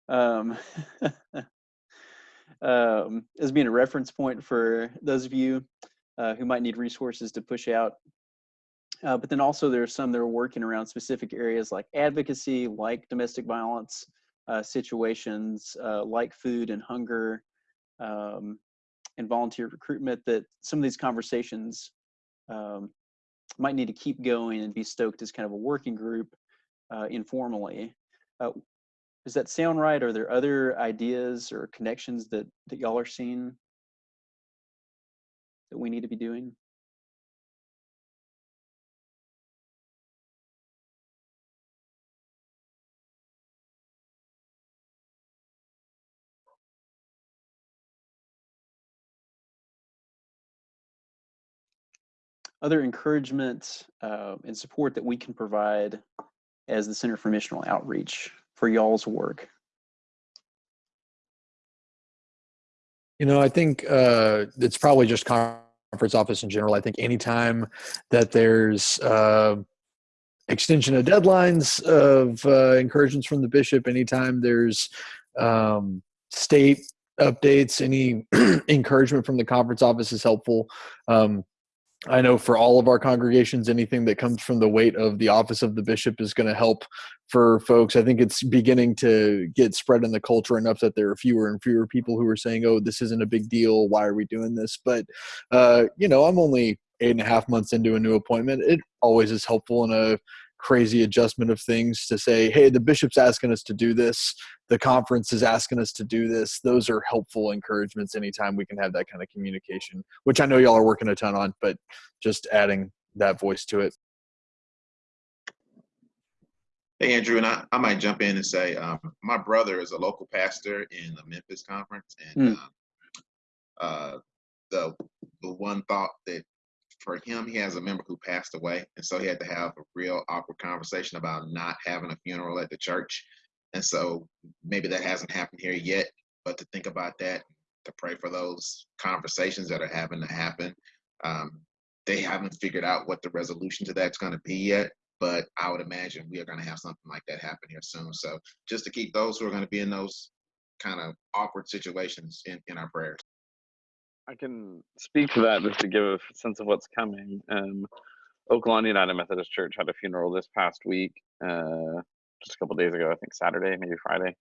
Um, <laughs> um, as being a reference point for those of you uh, who might need resources to push out. Uh, but then also there are some that are working around specific areas like advocacy, like domestic violence uh, situations, uh, like food and hunger, um, and volunteer recruitment that some of these conversations um, might need to keep going and be stoked as kind of a working group uh, informally. Uh, does that sound right? Are there other ideas or connections that, that y'all are seeing that we need to be doing? Other encouragement uh, and support that we can provide as the Center for Missional Outreach for y'all's work? You know, I think uh, it's probably just conference office in general. I think anytime that there's uh, extension of deadlines of uh, encouragements from the bishop, anytime there's um, state updates, any <clears throat> encouragement from the conference office is helpful. Um, I know for all of our congregations, anything that comes from the weight of the office of the bishop is going to help for folks. I think it's beginning to get spread in the culture enough that there are fewer and fewer people who are saying, oh, this isn't a big deal. Why are we doing this? But, uh, you know, I'm only eight and a half months into a new appointment. It always is helpful in a crazy adjustment of things to say, hey, the bishop's asking us to do this, the conference is asking us to do this. Those are helpful encouragements anytime we can have that kind of communication, which I know y'all are working a ton on, but just adding that voice to it. Hey, Andrew, and I, I might jump in and say um, my brother is a local pastor in the Memphis conference, and Mm. uh, uh, the the one thought that for him, he has a member who passed away, and so he had to have a real awkward conversation about not having a funeral at the church, and so maybe that hasn't happened here yet, but to think about that, to pray for those conversations that are having to happen. Um, they haven't figured out what the resolution to that's going to be yet, but I would imagine we are going to have something like that happen here soon. So just to keep those who are going to be in those kind of awkward situations in, in our prayers. I can speak to that just to give a sense of what's coming. Um, Oak Lawn United Methodist Church had a funeral this past week, uh, just a couple days ago, I think Saturday, maybe Friday,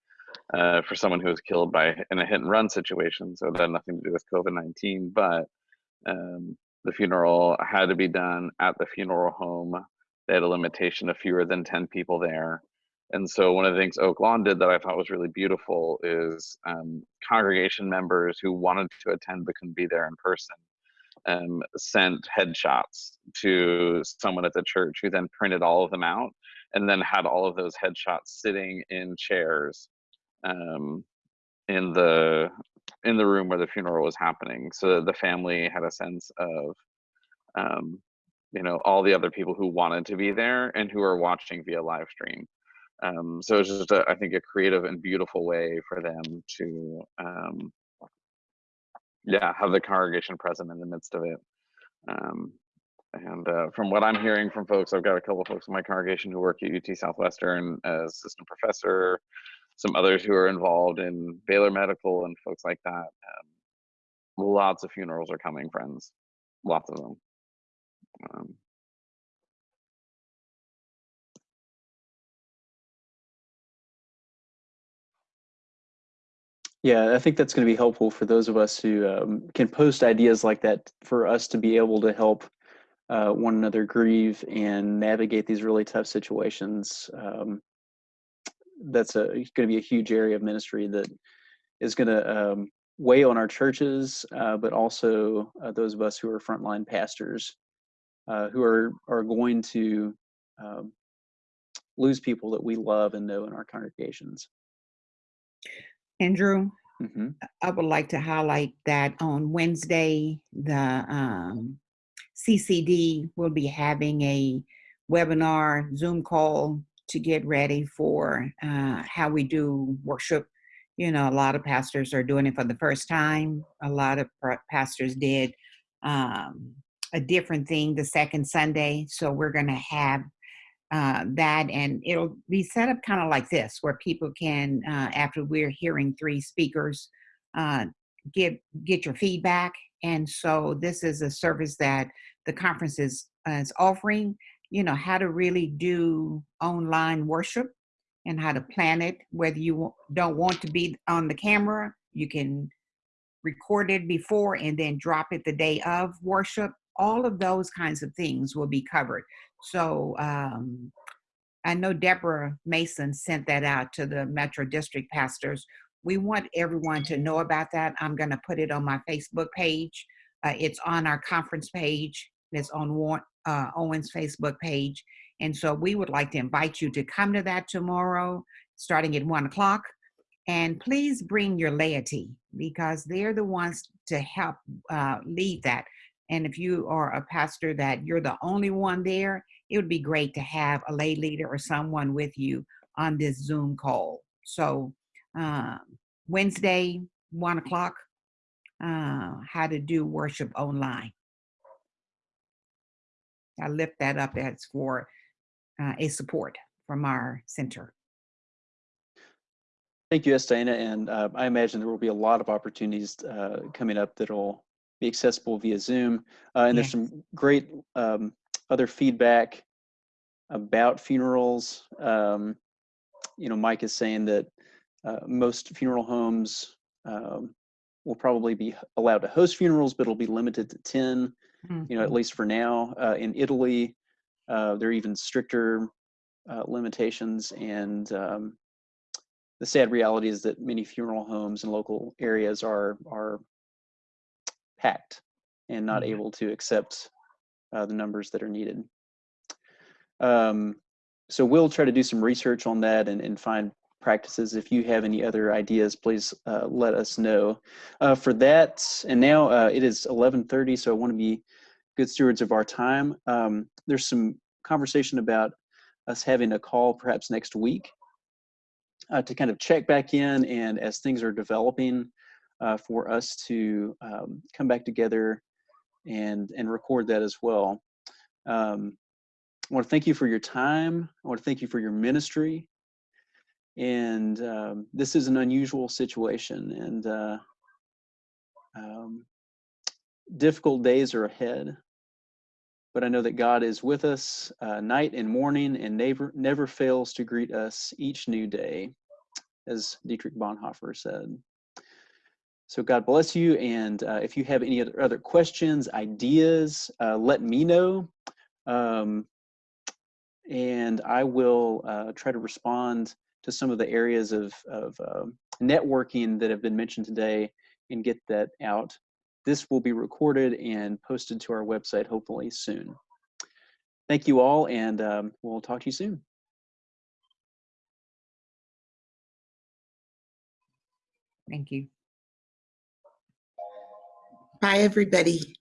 uh, for someone who was killed by in a hit and run situation. So it had nothing to do with COVID 19, but um, the funeral had to be done at the funeral home. They had a limitation of fewer than 10 people there. And so one of the things Oak Lawn did that I thought was really beautiful is um, congregation members who wanted to attend but couldn't be there in person um, sent headshots to someone at the church who then printed all of them out and then had all of those headshots sitting in chairs um, in the in the room where the funeral was happening so the family had a sense of um, you know all the other people who wanted to be there and who are watching via live stream um, so it's just a, I think a creative and beautiful way for them to um, yeah have the congregation present in the midst of it um, and uh, from what I'm hearing from folks, I've got a couple of folks in my congregation who work at UT Southwestern as assistant professor, some others who are involved in Baylor Medical and folks like that. Um, lots of funerals are coming, friends. Lots of them. Yeah, I think that's going to be helpful for those of us who um, can post ideas like that for us to be able to help uh, one another grieve and navigate these really tough situations. Um, that's a going to be a huge area of ministry that is going to um, weigh on our churches, uh, but also uh, those of us who are frontline pastors uh, who are are going to um, lose people that we love and know in our congregations. Andrew, hmm I would like to highlight that on Wednesday, the um, CCD will be having a webinar Zoom call to get ready for uh, how we do worship. You know, a lot of pastors are doing it for the first time. A lot of pastors did um, a different thing the second Sunday. So we're going to have uh, that, and it'll be set up kind of like this, where people can, uh, after we're hearing three speakers, uh, get get your feedback. And so this is a service that the conference is, uh, is offering. You know how to really do online worship and how to plan it. Whether you don't want to be on the camera, you can record it before and then drop it the day of worship. All of those kinds of things will be covered. So um, I know Deborah Mason sent that out to the Metro District pastors. We want everyone to know about that. I'm going to put it on my Facebook page. Uh, it's on our conference page. It's on uh, Owen's Facebook page. And so we would like to invite you to come to that tomorrow, starting at one o'clock. And please bring your laity because they're the ones to help uh, lead that. And if you are a pastor that you're the only one there, it would be great to have a lay leader or someone with you on this Zoom call. So um, Wednesday, one o'clock, uh, how to do worship online. I lift that up as for uh, a support from our center. Thank you, Estana, and uh, I imagine there will be a lot of opportunities uh, coming up that'll be accessible via Zoom. Uh, and there's some great um, other feedback about funerals. Um, you know, Mike is saying that uh, most funeral homes um, will probably be allowed to host funerals, but it'll be limited to 10, you know, at Mhm. least for now. Uh, in Italy, uh, there are even stricter uh, limitations and um, the sad reality is that many funeral homes in local areas are are packed and not Mhm. able to accept uh, the numbers that are needed. Um, so we'll try to do some research on that and, and find practices. If you have any other ideas, please uh, let us know. Uh, for that, and now uh, it is 11:30, so I want to be good stewards of our time. Um, there's some conversation about us having a call perhaps next week uh, to kind of check back in and as things are developing uh, for us to um, come back together and and record that as well. Um, I want to thank you for your time. I want to thank you for your ministry. And um, this is an unusual situation, and uh, um, difficult days are ahead. But I know that God is with us uh, night and morning, and never never fails to greet us each new day, as Dietrich Bonhoeffer said. So God bless you. And uh, if you have any other, questions, ideas, uh, let me know. Um, and I will uh, try to respond to some of the areas of, of um networking that have been mentioned today and get that out. This will be recorded and posted to our website hopefully soon. Thank you all, and um, we'll talk to you soon. Thank you. Bye, everybody.